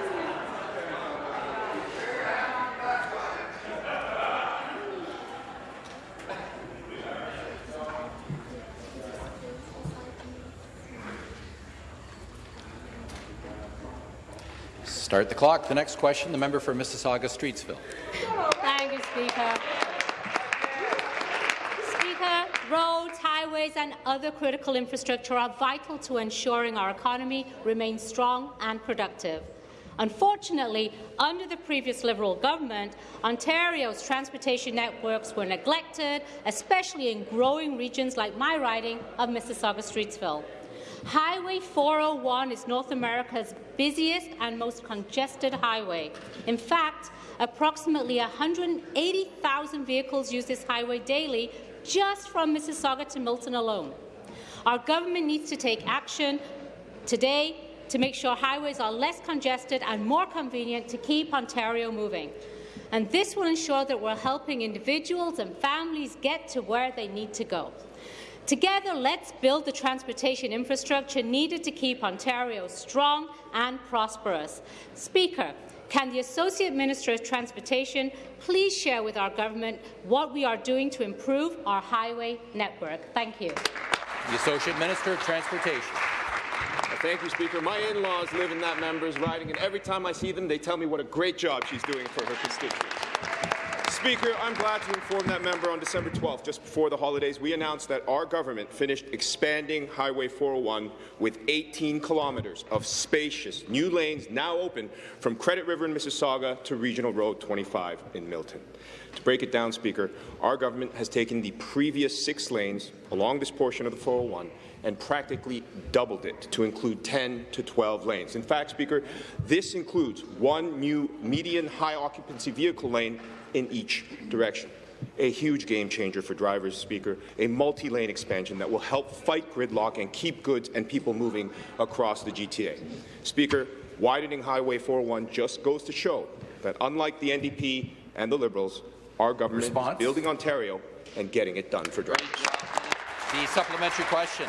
Start the clock. The next question, the member for Mississauga-Streetsville. Thank you, Speaker. Speaker, roads, highways and other critical infrastructure are vital to ensuring our economy remains strong and productive. Unfortunately, under the previous Liberal government, Ontario's transportation networks were neglected, especially in growing regions like my riding of Mississauga-Streetsville. Highway 401 is North America's busiest and most congested highway. In fact, approximately 180,000 vehicles use this highway daily just from Mississauga to Milton alone. Our government needs to take action today to make sure highways are less congested and more convenient to keep Ontario moving. And this will ensure that we're helping individuals and families get to where they need to go. Together, let's build the transportation infrastructure needed to keep Ontario strong and prosperous. Speaker, can the Associate Minister of Transportation please share with our government what we are doing to improve our highway network? Thank you. The Associate Minister of Transportation. Thank you, Speaker. My in-laws live in that member's riding, and every time I see them, they tell me what a great job she's doing for her constituents. Speaker, I'm glad to inform that member on December 12th, just before the holidays, we announced that our government finished expanding Highway 401 with 18 kilometres of spacious new lanes now open from Credit River in Mississauga to Regional Road 25 in Milton. To break it down, Speaker, our government has taken the previous six lanes along this portion of the 401 and practically doubled it to include 10 to 12 lanes. In fact, Speaker, this includes one new median high occupancy vehicle lane in each direction. A huge game changer for drivers, Speaker, a multi-lane expansion that will help fight gridlock and keep goods and people moving across the GTA. Speaker, widening Highway 401 just goes to show that unlike the NDP and the Liberals, our government Response? is building Ontario and getting it done for drivers. The supplementary question.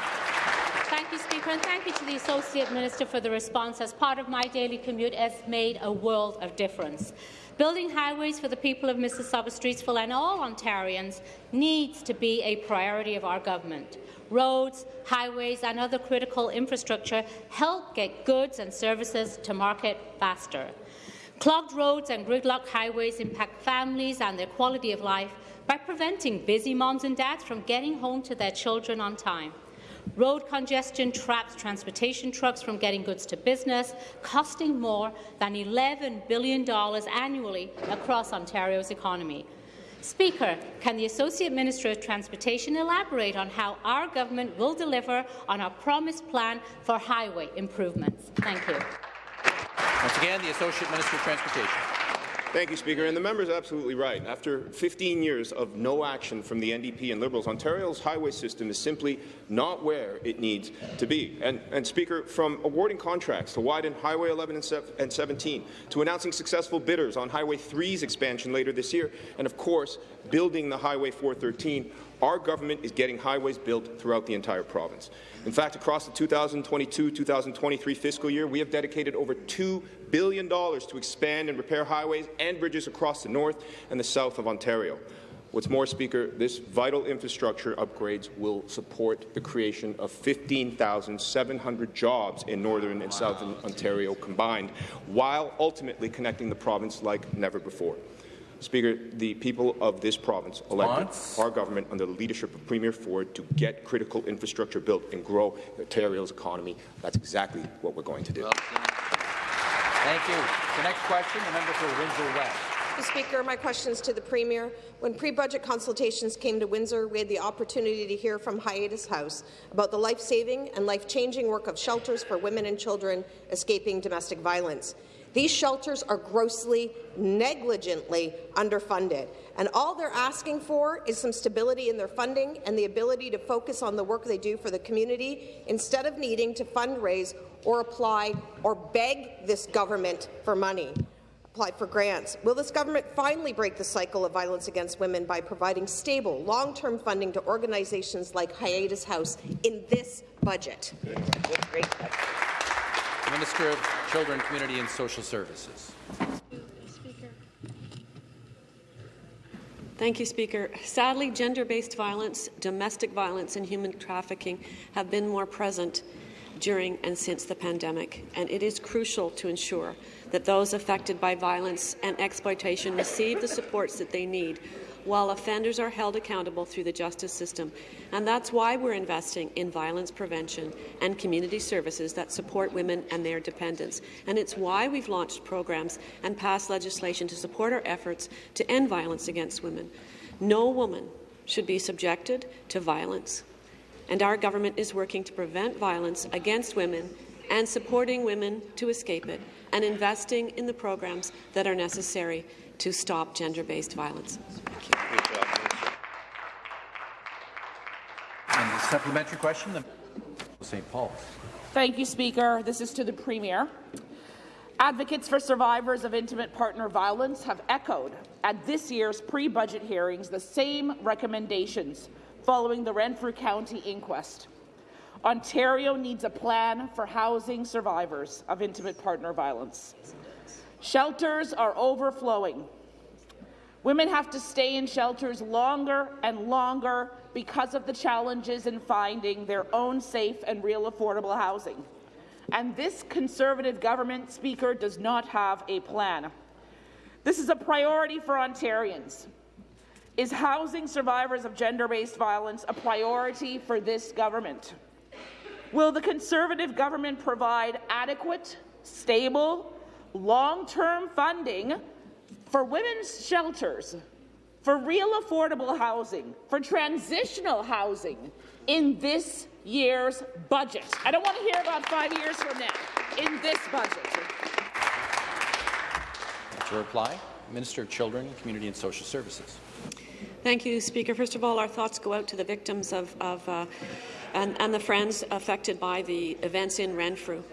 Thank you, Speaker, and thank you to the Associate Minister for the response. As part of my daily commute, has made a world of difference. Building highways for the people of Mississauga-Streetsville and all Ontarians needs to be a priority of our government. Roads, highways and other critical infrastructure help get goods and services to market faster. Clogged roads and gridlock highways impact families and their quality of life by preventing busy moms and dads from getting home to their children on time. Road congestion traps transportation trucks from getting goods to business, costing more than $11 billion annually across Ontario's economy. Speaker, can the Associate Minister of Transportation elaborate on how our government will deliver on our promised plan for highway improvements? Thank you. Once again, the Associate Minister of Transportation. Thank you, Speaker. And the member is absolutely right. After 15 years of no action from the NDP and Liberals, Ontario's highway system is simply not where it needs to be. And, and Speaker, from awarding contracts to widen Highway 11 and, and 17, to announcing successful bidders on Highway 3's expansion later this year, and of course, building the Highway 413, our government is getting highways built throughout the entire province. In fact, across the 2022-2023 fiscal year, we have dedicated over $2 billion to expand and repair highways and bridges across the north and the south of Ontario. What's more, Speaker, this vital infrastructure upgrades will support the creation of 15,700 jobs in northern and southern Ontario combined, while ultimately connecting the province like never before. Speaker, the people of this province elected our government under the leadership of Premier Ford to get critical infrastructure built and grow Ontario's economy. That's exactly what we're going to do. Well, thank you. The next question, the member for Windsor West. Mr. Speaker, my question is to the Premier. When pre-budget consultations came to Windsor, we had the opportunity to hear from Hiatus House about the life-saving and life-changing work of shelters for women and children escaping domestic violence. These shelters are grossly, negligently underfunded, and all they're asking for is some stability in their funding and the ability to focus on the work they do for the community instead of needing to fundraise or apply or beg this government for money apply for grants. Will this government finally break the cycle of violence against women by providing stable, long-term funding to organizations like Hiatus House in this budget? The Minister of Children, Community and Social Services. Thank you, Speaker. Sadly, gender-based violence, domestic violence and human trafficking have been more present during and since the pandemic, and it is crucial to ensure that those affected by violence and exploitation receive the supports that they need while offenders are held accountable through the justice system. And that's why we're investing in violence prevention and community services that support women and their dependents. And it's why we've launched programs and passed legislation to support our efforts to end violence against women. No woman should be subjected to violence. And our government is working to prevent violence against women and supporting women to escape it and investing in the programs that are necessary to stop gender-based violence. And the supplementary question, the St. Paul. Thank you, Speaker. This is to the Premier. Advocates for survivors of intimate partner violence have echoed at this year's pre-budget hearings the same recommendations following the Renfrew County inquest. Ontario needs a plan for housing survivors of intimate partner violence. Shelters are overflowing. Women have to stay in shelters longer and longer because of the challenges in finding their own safe and real affordable housing. And this Conservative government, Speaker, does not have a plan. This is a priority for Ontarians. Is housing survivors of gender-based violence a priority for this government? Will the Conservative government provide adequate, stable, long-term funding for women's shelters, for real affordable housing, for transitional housing in this year's budget. I don't want to hear about five years from now, in this budget. To reply, Minister of Children, Community and Social Services. Thank you, Speaker. First of all, our thoughts go out to the victims of, of uh, and, and, the friends affected by the events in Renfrew.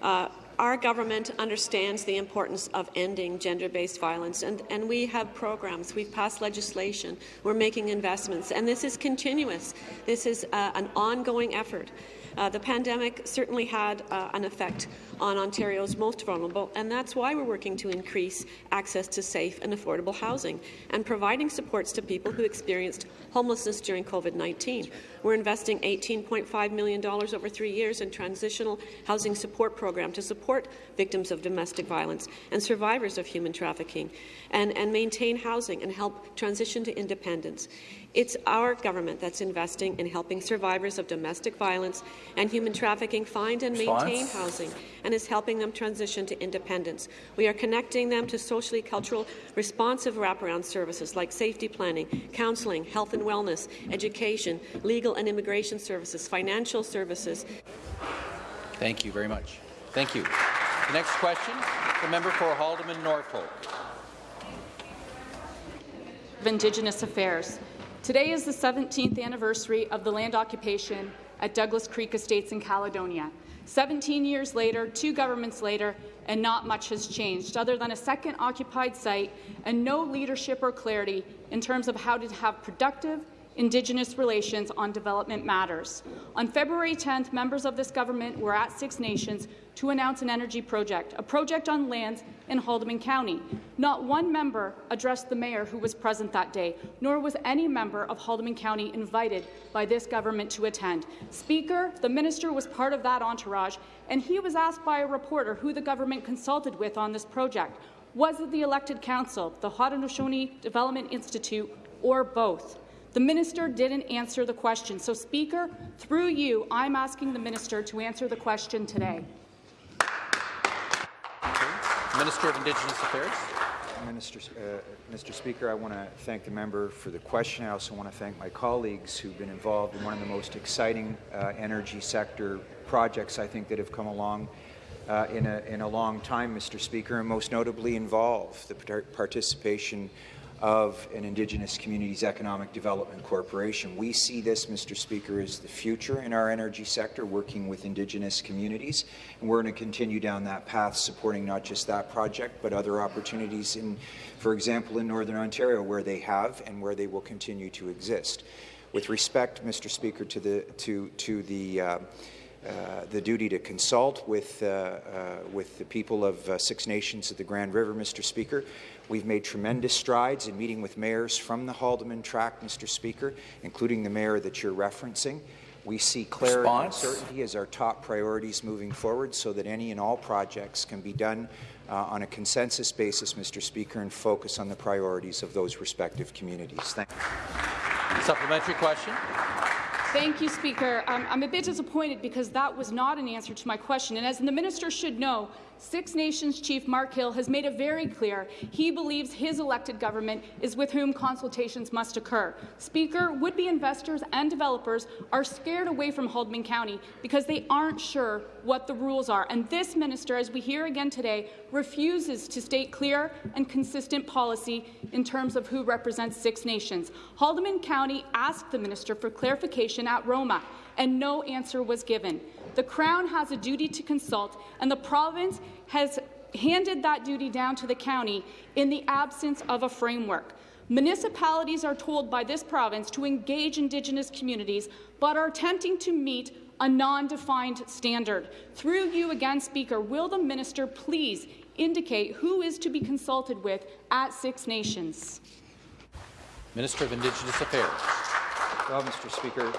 Uh, our government understands the importance of ending gender-based violence, and, and, we have programs. We've passed legislation. We're making investments, and this is continuous. This is uh, an ongoing effort. Uh, the pandemic certainly had uh, an effect on Ontario's most vulnerable, and that's why we're working to increase access to safe and affordable housing and providing supports to people who experienced homelessness during COVID-19. We're investing $18.5 million over three years in transitional housing support program to support victims of domestic violence and survivors of human trafficking and, and maintain housing and help transition to independence. It's our government that's investing in helping survivors of domestic violence and human trafficking find and Response? maintain housing and is helping them transition to independence. We are connecting them to socially cultural responsive wraparound services like safety planning, counselling, health and wellness, education, legal and immigration services, financial services. Thank you very much. Thank you. The next question, the member for Haldimand Norfolk. Of Indigenous Affairs. Today is the 17th anniversary of the land occupation at Douglas Creek Estates in Caledonia. 17 years later, two governments later, and not much has changed, other than a second occupied site and no leadership or clarity in terms of how to have productive Indigenous relations on development matters. On February 10th, members of this government were at Six Nations to announce an energy project, a project on lands in Haldimand County. Not one member addressed the mayor who was present that day, nor was any member of Haldimand County invited by this government to attend. Speaker, the minister was part of that entourage, and he was asked by a reporter who the government consulted with on this project. Was it the elected council, the Haudenosaunee Development Institute, or both? The minister didn't answer the question. So, Speaker, through you, I'm asking the minister to answer the question today. Minister of Indigenous Affairs. Minister, uh, Mr. Speaker, I want to thank the member for the question. I also want to thank my colleagues who've been involved in one of the most exciting uh, energy sector projects I think that have come along uh, in, a, in a long time, Mr. Speaker, and most notably involve the participation of an Indigenous Communities Economic Development Corporation. We see this, Mr. Speaker, as the future in our energy sector, working with Indigenous communities, and we're going to continue down that path, supporting not just that project, but other opportunities in, for example, in Northern Ontario, where they have and where they will continue to exist. With respect, Mr. Speaker, to the to to the uh, uh, the duty to consult with, uh, uh, with the people of uh, Six Nations of the Grand River, Mr. Speaker. We've made tremendous strides in meeting with mayors from the Haldimand Tract, Mr. Speaker, including the mayor that you're referencing. We see clarity Response. and certainty as our top priorities moving forward so that any and all projects can be done uh, on a consensus basis, Mr. Speaker, and focus on the priorities of those respective communities. Thank you. Supplementary question. Thank you, Speaker. Um, I'm a bit disappointed because that was not an answer to my question. And as the minister should know, Six Nations Chief Mark Hill has made it very clear he believes his elected government is with whom consultations must occur. Speaker, would-be investors and developers are scared away from Haldimand County because they aren't sure what the rules are. And this minister, as we hear again today, refuses to state clear and consistent policy in terms of who represents Six Nations. Haldimand County asked the minister for clarification at Roma, and no answer was given. The Crown has a duty to consult, and the province has handed that duty down to the county in the absence of a framework. Municipalities are told by this province to engage Indigenous communities, but are attempting to meet a non-defined standard. Through you again, Speaker, will the minister please indicate who is to be consulted with at Six Nations? Minister of Indigenous Affairs. Well, Mr. Speaker,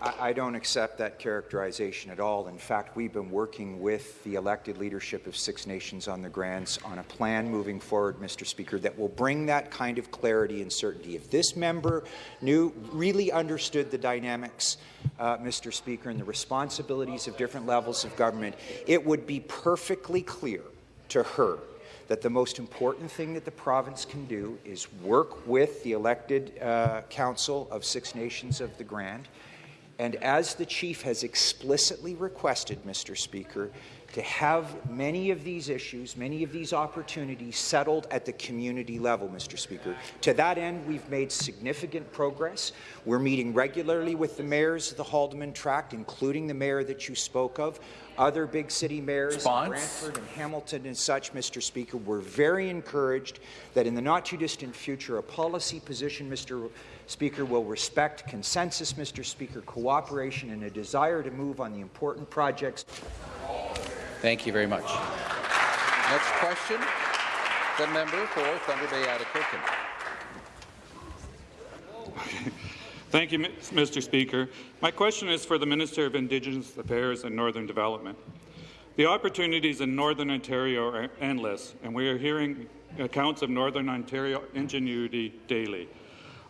I, I don't accept that characterization at all. In fact, we've been working with the elected leadership of Six Nations on the grants on a plan moving forward, Mr. Speaker, that will bring that kind of clarity and certainty. If this member knew, really understood the dynamics, uh, Mr. Speaker, and the responsibilities of different levels of government, it would be perfectly clear to her that the most important thing that the province can do is work with the elected uh, council of Six Nations of the Grand, and as the chief has explicitly requested, Mr. Speaker, to have many of these issues, many of these opportunities settled at the community level, Mr. Speaker. To that end, we've made significant progress. We're meeting regularly with the mayors of the Haldimand Tract, including the mayor that you spoke of, other big city mayors, Response. Brantford and Hamilton and such, Mr. Speaker. We're very encouraged that in the not-too-distant future, a policy position, Mr. Speaker, will respect consensus, Mr. Speaker, cooperation, and a desire to move on the important projects Thank you very much. Next question, the member for Thunder Bay Atikokan. Thank you, Mr. Speaker. My question is for the Minister of Indigenous Affairs and Northern Development. The opportunities in Northern Ontario are endless, and we are hearing accounts of Northern Ontario ingenuity daily.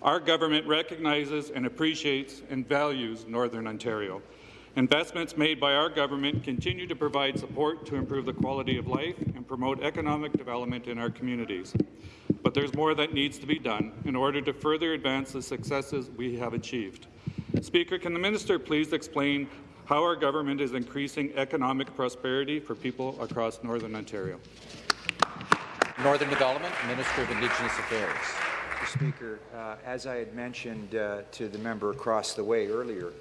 Our government recognizes and appreciates and values Northern Ontario. Investments made by our government continue to provide support to improve the quality of life and promote economic development in our communities. But there's more that needs to be done in order to further advance the successes we have achieved. Speaker, can the minister please explain how our government is increasing economic prosperity for people across Northern Ontario? Northern Development, Minister of Indigenous Affairs. Mr. Speaker, uh, as I had mentioned uh, to the member across the way earlier,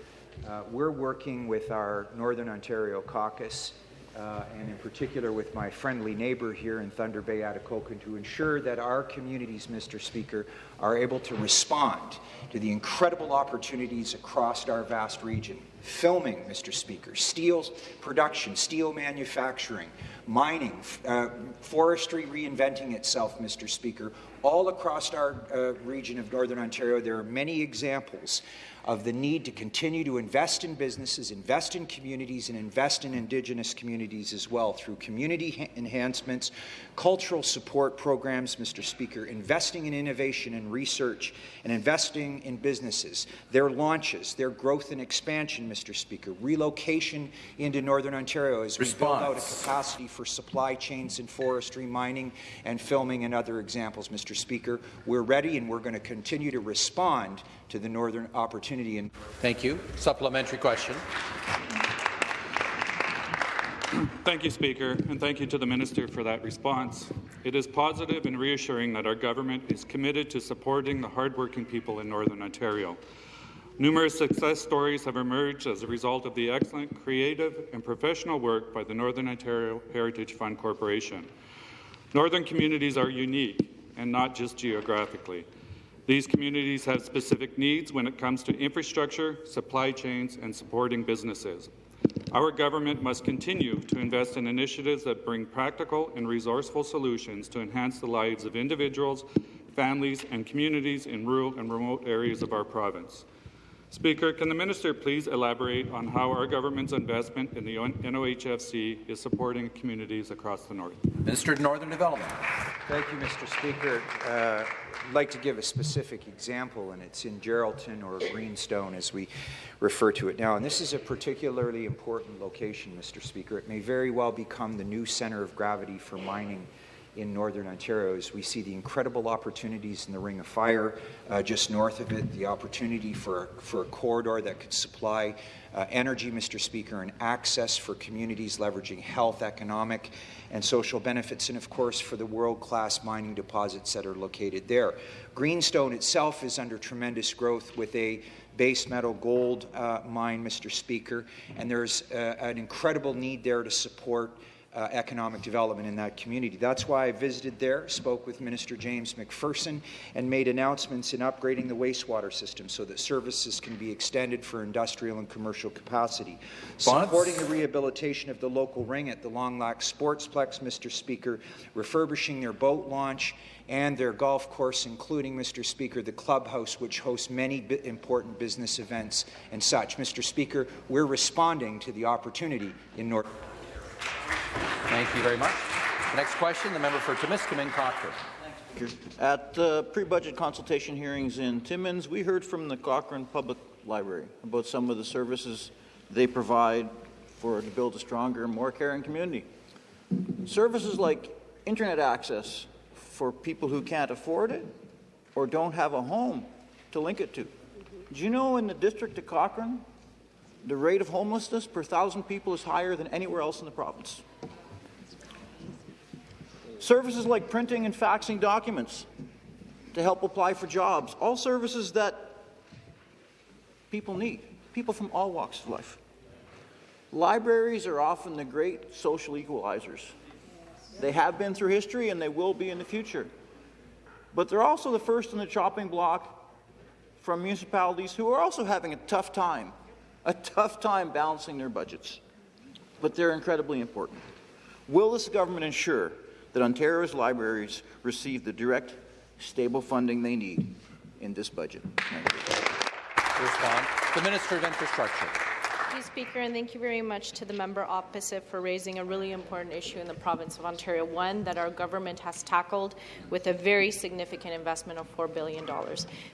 uh, we're working with our Northern Ontario caucus uh, and in particular with my friendly neighbour here in Thunder Bay, Atikokan, to ensure that our communities, Mr. Speaker, are able to respond to the incredible opportunities across our vast region. Filming, Mr. Speaker, steel production, steel manufacturing, mining, uh, forestry reinventing itself, Mr. Speaker, all across our uh, region of Northern Ontario. There are many examples of the need to continue to invest in businesses, invest in communities, and invest in Indigenous communities as well through community enhancements, cultural support programs, Mr. Speaker, investing in innovation and research, and investing in businesses, their launches, their growth and expansion, Mr. Speaker, relocation into Northern Ontario as we Response. build out a capacity for supply chains in forestry, mining, and filming and other examples, Mr. Speaker. We're ready and we're going to continue to respond to the Northern opportunity. And Thank you. Supplementary question. Thank you, Speaker, and thank you to the Minister for that response. It is positive and reassuring that our government is committed to supporting the hardworking people in Northern Ontario. Numerous success stories have emerged as a result of the excellent, creative and professional work by the Northern Ontario Heritage Fund Corporation. Northern communities are unique, and not just geographically. These communities have specific needs when it comes to infrastructure, supply chains, and supporting businesses. Our government must continue to invest in initiatives that bring practical and resourceful solutions to enhance the lives of individuals, families, and communities in rural and remote areas of our province. Speaker, can the minister please elaborate on how our government's investment in the NOHFC is supporting communities across the north? Minister of Northern Development. Thank you, Mr. Speaker. Uh, I'd like to give a specific example, and it's in Geraldton or Greenstone, as we refer to it now. And this is a particularly important location, Mr. Speaker. It may very well become the new centre of gravity for mining in Northern Ontario as we see the incredible opportunities in the Ring of Fire uh, just north of it, the opportunity for, for a corridor that could supply uh, energy, Mr. Speaker, and access for communities leveraging health, economic, and social benefits, and of course for the world-class mining deposits that are located there. Greenstone itself is under tremendous growth with a base metal gold uh, mine, Mr. Speaker, and there's uh, an incredible need there to support uh, economic development in that community. That's why I visited there, spoke with Minister James McPherson, and made announcements in upgrading the wastewater system so that services can be extended for industrial and commercial capacity. Bonds? Supporting the rehabilitation of the local ring at the Long Lac Sportsplex, Mr. Speaker, refurbishing their boat launch, and their golf course, including, Mr. Speaker, the clubhouse, which hosts many important business events and such. Mr. Speaker, we're responding to the opportunity in North. Thank you very much. The next question, the member for Timiskaming Cochrane. At the pre-budget consultation hearings in Timmins, we heard from the Cochrane Public Library about some of the services they provide for to build a stronger, more caring community. Services like internet access for people who can't afford it or don't have a home to link it to. Do you know in the district of Cochrane, the rate of homelessness per thousand people is higher than anywhere else in the province? Services like printing and faxing documents to help apply for jobs, all services that people need, people from all walks of life. Libraries are often the great social equalizers. They have been through history and they will be in the future. But they're also the first in the chopping block from municipalities who are also having a tough time, a tough time balancing their budgets. But they're incredibly important. Will this government ensure that Ontario's libraries receive the direct, stable funding they need in this budget? To respond, the Minister of Infrastructure. Thank you, Speaker, and thank you very much to the member opposite for raising a really important issue in the province of Ontario, one that our government has tackled with a very significant investment of $4 billion.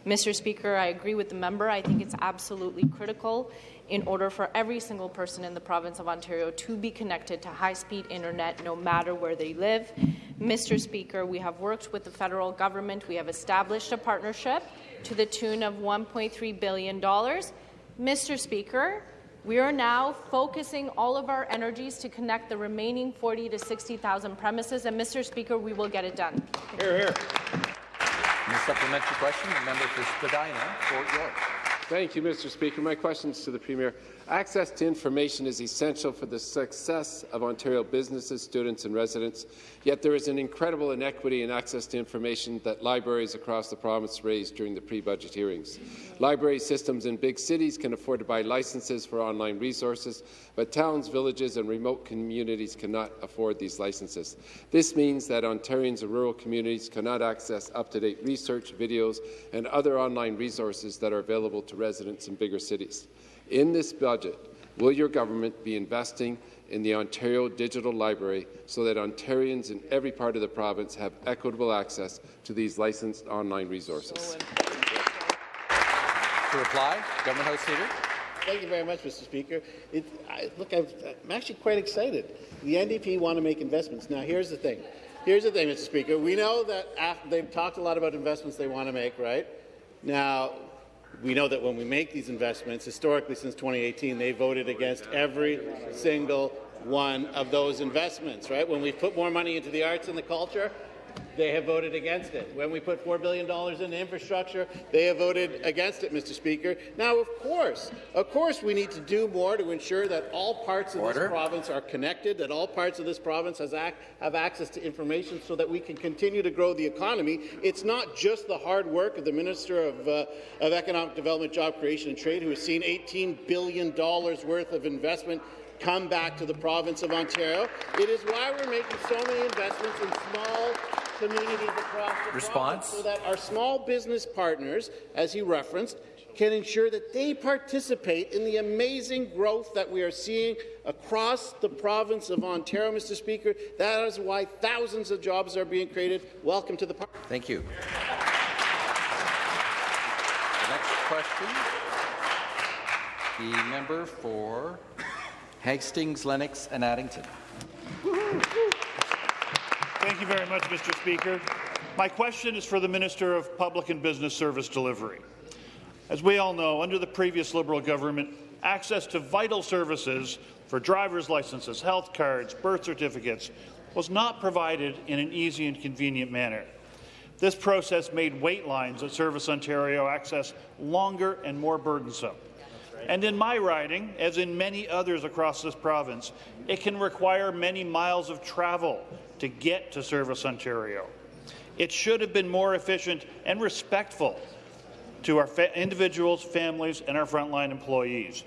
Mr. Speaker, I agree with the member. I think it's absolutely critical in order for every single person in the province of Ontario to be connected to high-speed internet no matter where they live. Mr. Speaker, we have worked with the federal government. We have established a partnership to the tune of $1.3 billion. Mr. Speaker, we are now focusing all of our energies to connect the remaining 40 to 60,000 premises, and Mr. Speaker, we will get it done. Here, here. And the supplementary question, the member for Spadina, Fort York. Thank you, Mr. Speaker. My questions to the Premier. Access to information is essential for the success of Ontario businesses, students and residents, yet there is an incredible inequity in access to information that libraries across the province raised during the pre-budget hearings. Library systems in big cities can afford to buy licenses for online resources, but towns, villages and remote communities cannot afford these licenses. This means that Ontarians and rural communities cannot access up-to-date research, videos and other online resources that are available to residents in bigger cities. In this budget, will your government be investing in the Ontario Digital Library so that Ontarians in every part of the province have equitable access to these licensed online resources? To reply, Government House Leader. Thank you very much, Mr. Speaker. It, I, look, i am actually quite excited. The NDP want to make investments. Now, here's the thing. Here's the thing, Mr. Speaker. We know that after, they've talked a lot about investments they want to make, right? Now, we know that when we make these investments, historically since 2018, they voted against every single one of those investments, right? When we put more money into the arts and the culture, they have voted against it. When we put $4 billion into infrastructure, they have voted against it, Mr. Speaker. Now, of course, of course we need to do more to ensure that all parts of Order. this province are connected, that all parts of this province ac have access to information so that we can continue to grow the economy. It's not just the hard work of the Minister of, uh, of Economic Development, Job Creation and Trade, who has seen $18 billion worth of investment come back to the province of Ontario. It is why we're making so many investments in small communities across the Response? province so that our small business partners, as he referenced, can ensure that they participate in the amazing growth that we are seeing across the province of Ontario, Mr. Speaker. That is why thousands of jobs are being created. Welcome to the party. Thank you. The next question, the member for Hastings, Lennox and Addington. Thank you very much, Mr. Speaker. My question is for the Minister of Public and Business Service Delivery. As we all know, under the previous Liberal government, access to vital services for driver's licenses, health cards, birth certificates was not provided in an easy and convenient manner. This process made wait lines at Service Ontario access longer and more burdensome. And in my riding, as in many others across this province, it can require many miles of travel to get to Service Ontario. It should have been more efficient and respectful to our fa individuals, families, and our frontline employees.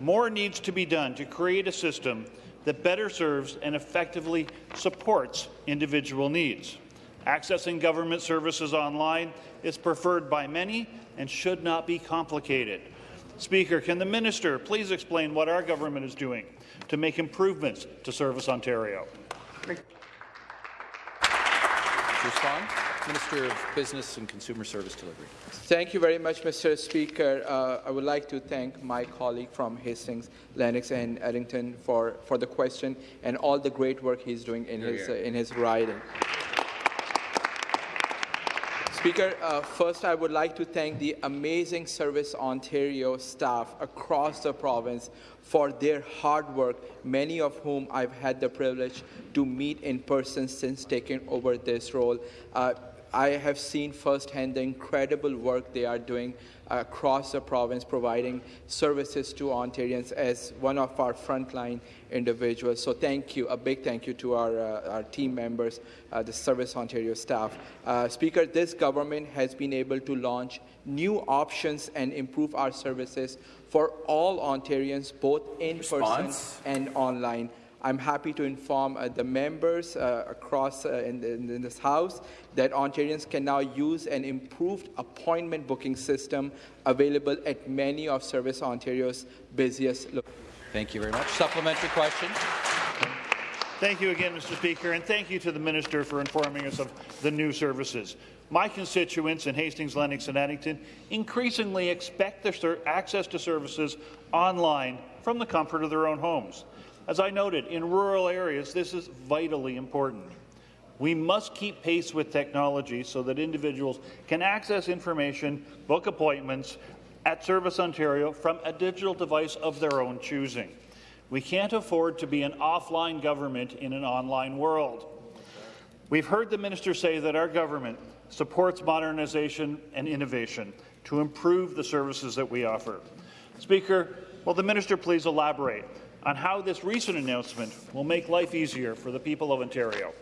More needs to be done to create a system that better serves and effectively supports individual needs. Accessing government services online is preferred by many and should not be complicated. Speaker, can the minister please explain what our government is doing to make improvements to Service Ontario? Respond, Minister of Business and Consumer Service Delivery. Thank you very much, Mr. Speaker. Uh, I would like to thank my colleague from Hastings, Lennox, and Addington for, for the question and all the great work he's doing in his uh, in his riding. Speaker, uh, first I would like to thank the amazing Service Ontario staff across the province for their hard work, many of whom I've had the privilege to meet in person since taking over this role. Uh, I have seen firsthand the incredible work they are doing across the province, providing services to Ontarians as one of our frontline individuals. So thank you, a big thank you to our, uh, our team members, uh, the Service Ontario staff. Uh, Speaker, this government has been able to launch new options and improve our services for all Ontarians, both in Response. person and online. I'm happy to inform uh, the members uh, across uh, in, in, in, this House that Ontarians can now use an improved appointment booking system available at many of Service Ontario's busiest locations. Thank you very much. Supplementary question. Thank you again, Mr. Speaker, and thank you to the Minister for informing us of the new services. My constituents in Hastings, Lennox and Addington increasingly expect their access to services online from the comfort of their own homes. As I noted, in rural areas, this is vitally important. We must keep pace with technology so that individuals can access information, book appointments at Service Ontario from a digital device of their own choosing. We can't afford to be an offline government in an online world. We've heard the minister say that our government supports modernization and innovation to improve the services that we offer. Speaker, will the minister please elaborate on how this recent announcement will make life easier for the people of Ontario.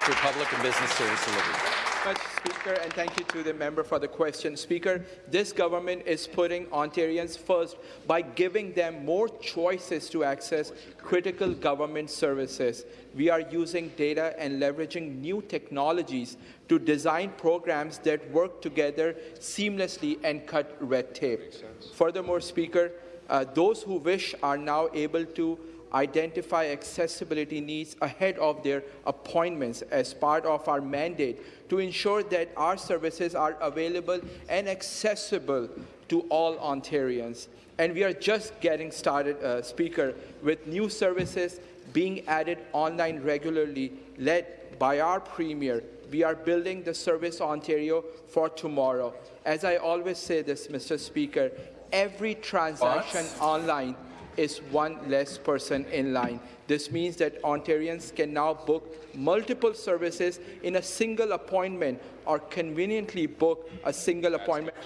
To Public and Business Service Delivery. Much, Speaker, and thank you to the member for the question. Speaker, this government is putting Ontarians first by giving them more choices to access critical government services. We are using data and leveraging new technologies to design programs that work together seamlessly and cut red tape. Furthermore, Speaker, uh, those who wish are now able to identify accessibility needs ahead of their appointments as part of our mandate to ensure that our services are available and accessible to all Ontarians. And we are just getting started, uh, Speaker, with new services being added online regularly, led by our Premier. We are building the Service Ontario for tomorrow. As I always say this, Mr. Speaker, every transaction what? online is one less person in line. This means that Ontarians can now book multiple services in a single appointment or conveniently book a single appointment.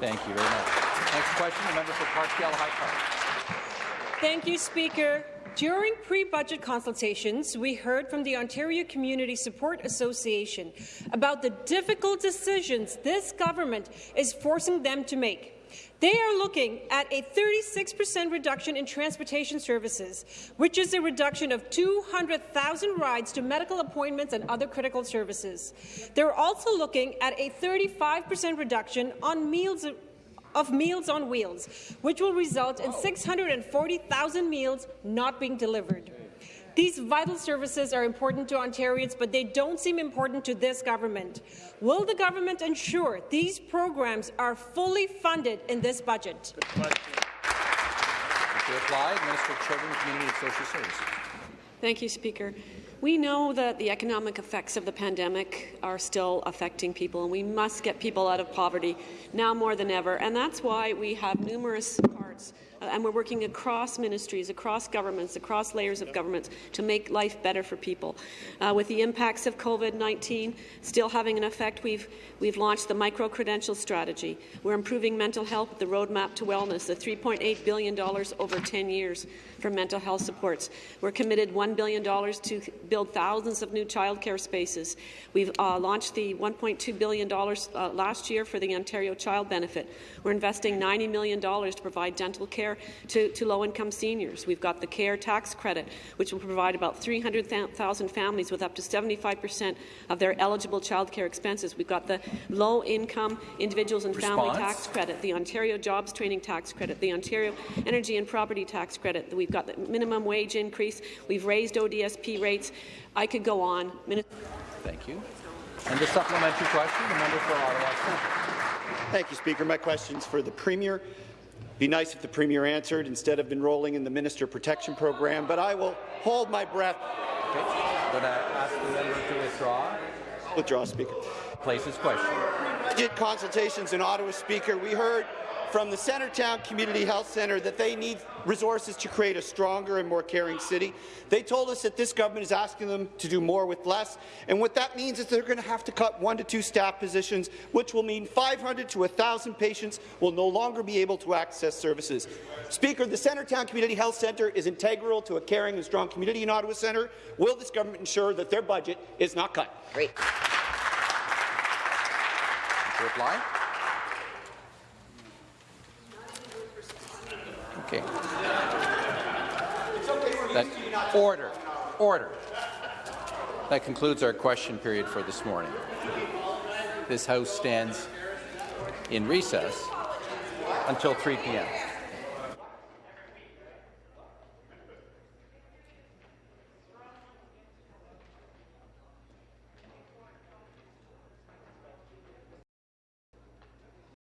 Thank you very much. Next question, the member for Parkdale High Park. Thank you, Speaker. During pre-budget consultations, we heard from the Ontario Community Support Association about the difficult decisions this government is forcing them to make. They are looking at a 36% reduction in transportation services, which is a reduction of 200,000 rides to medical appointments and other critical services. They're also looking at a 35% reduction on meals of Meals on Wheels, which will result in 640,000 meals not being delivered. These vital services are important to Ontarians, but they don't seem important to this government. Will the government ensure these programs are fully funded in this budget? To reply, Minister of Children, Community and Social Services. Thank you, Speaker. We know that the economic effects of the pandemic are still affecting people, and we must get people out of poverty now more than ever. And that's why we have numerous parts and we're working across ministries, across governments, across layers of governments to make life better for people. Uh, with the impacts of COVID-19 still having an effect, we've, we've launched the micro-credential strategy. We're improving mental health, with the roadmap to wellness, the $3.8 billion over 10 years for mental health supports. We're committed $1 billion to build thousands of new childcare spaces. We've uh, launched the $1.2 billion uh, last year for the Ontario Child Benefit. We're investing $90 million to provide dental care to, to low-income seniors. We've got the CARE tax credit, which will provide about 300,000 families with up to 75 per cent of their eligible childcare expenses. We've got the low-income individuals and Response. family tax credit, the Ontario Jobs Training Tax Credit, the Ontario Energy and Property Tax Credit. We've got the minimum wage increase. We've raised ODSP rates. I could go on. Thank you. And the supplementary question, the member for Ottawa Thank you, Speaker. My question is for the Premier. Be nice if the Premier answered instead of enrolling in the Minister Protection Program, but I will hold my breath. Okay. I'm going to ask the member to withdraw. Withdraw, Speaker. Place his question. Budget consultations in Ottawa, Speaker. We heard from the Centretown Community Health Centre that they need resources to create a stronger and more caring city. They told us that this government is asking them to do more with less, and what that means is they're going to have to cut one to two staff positions, which will mean 500 to 1,000 patients will no longer be able to access services. Speaker, the Centretown Community Health Centre is integral to a caring and strong community in Ottawa Centre. Will this government ensure that their budget is not cut? Great. reply. Okay. That, order. Order. That concludes our question period for this morning. This House stands in recess until 3 p.m.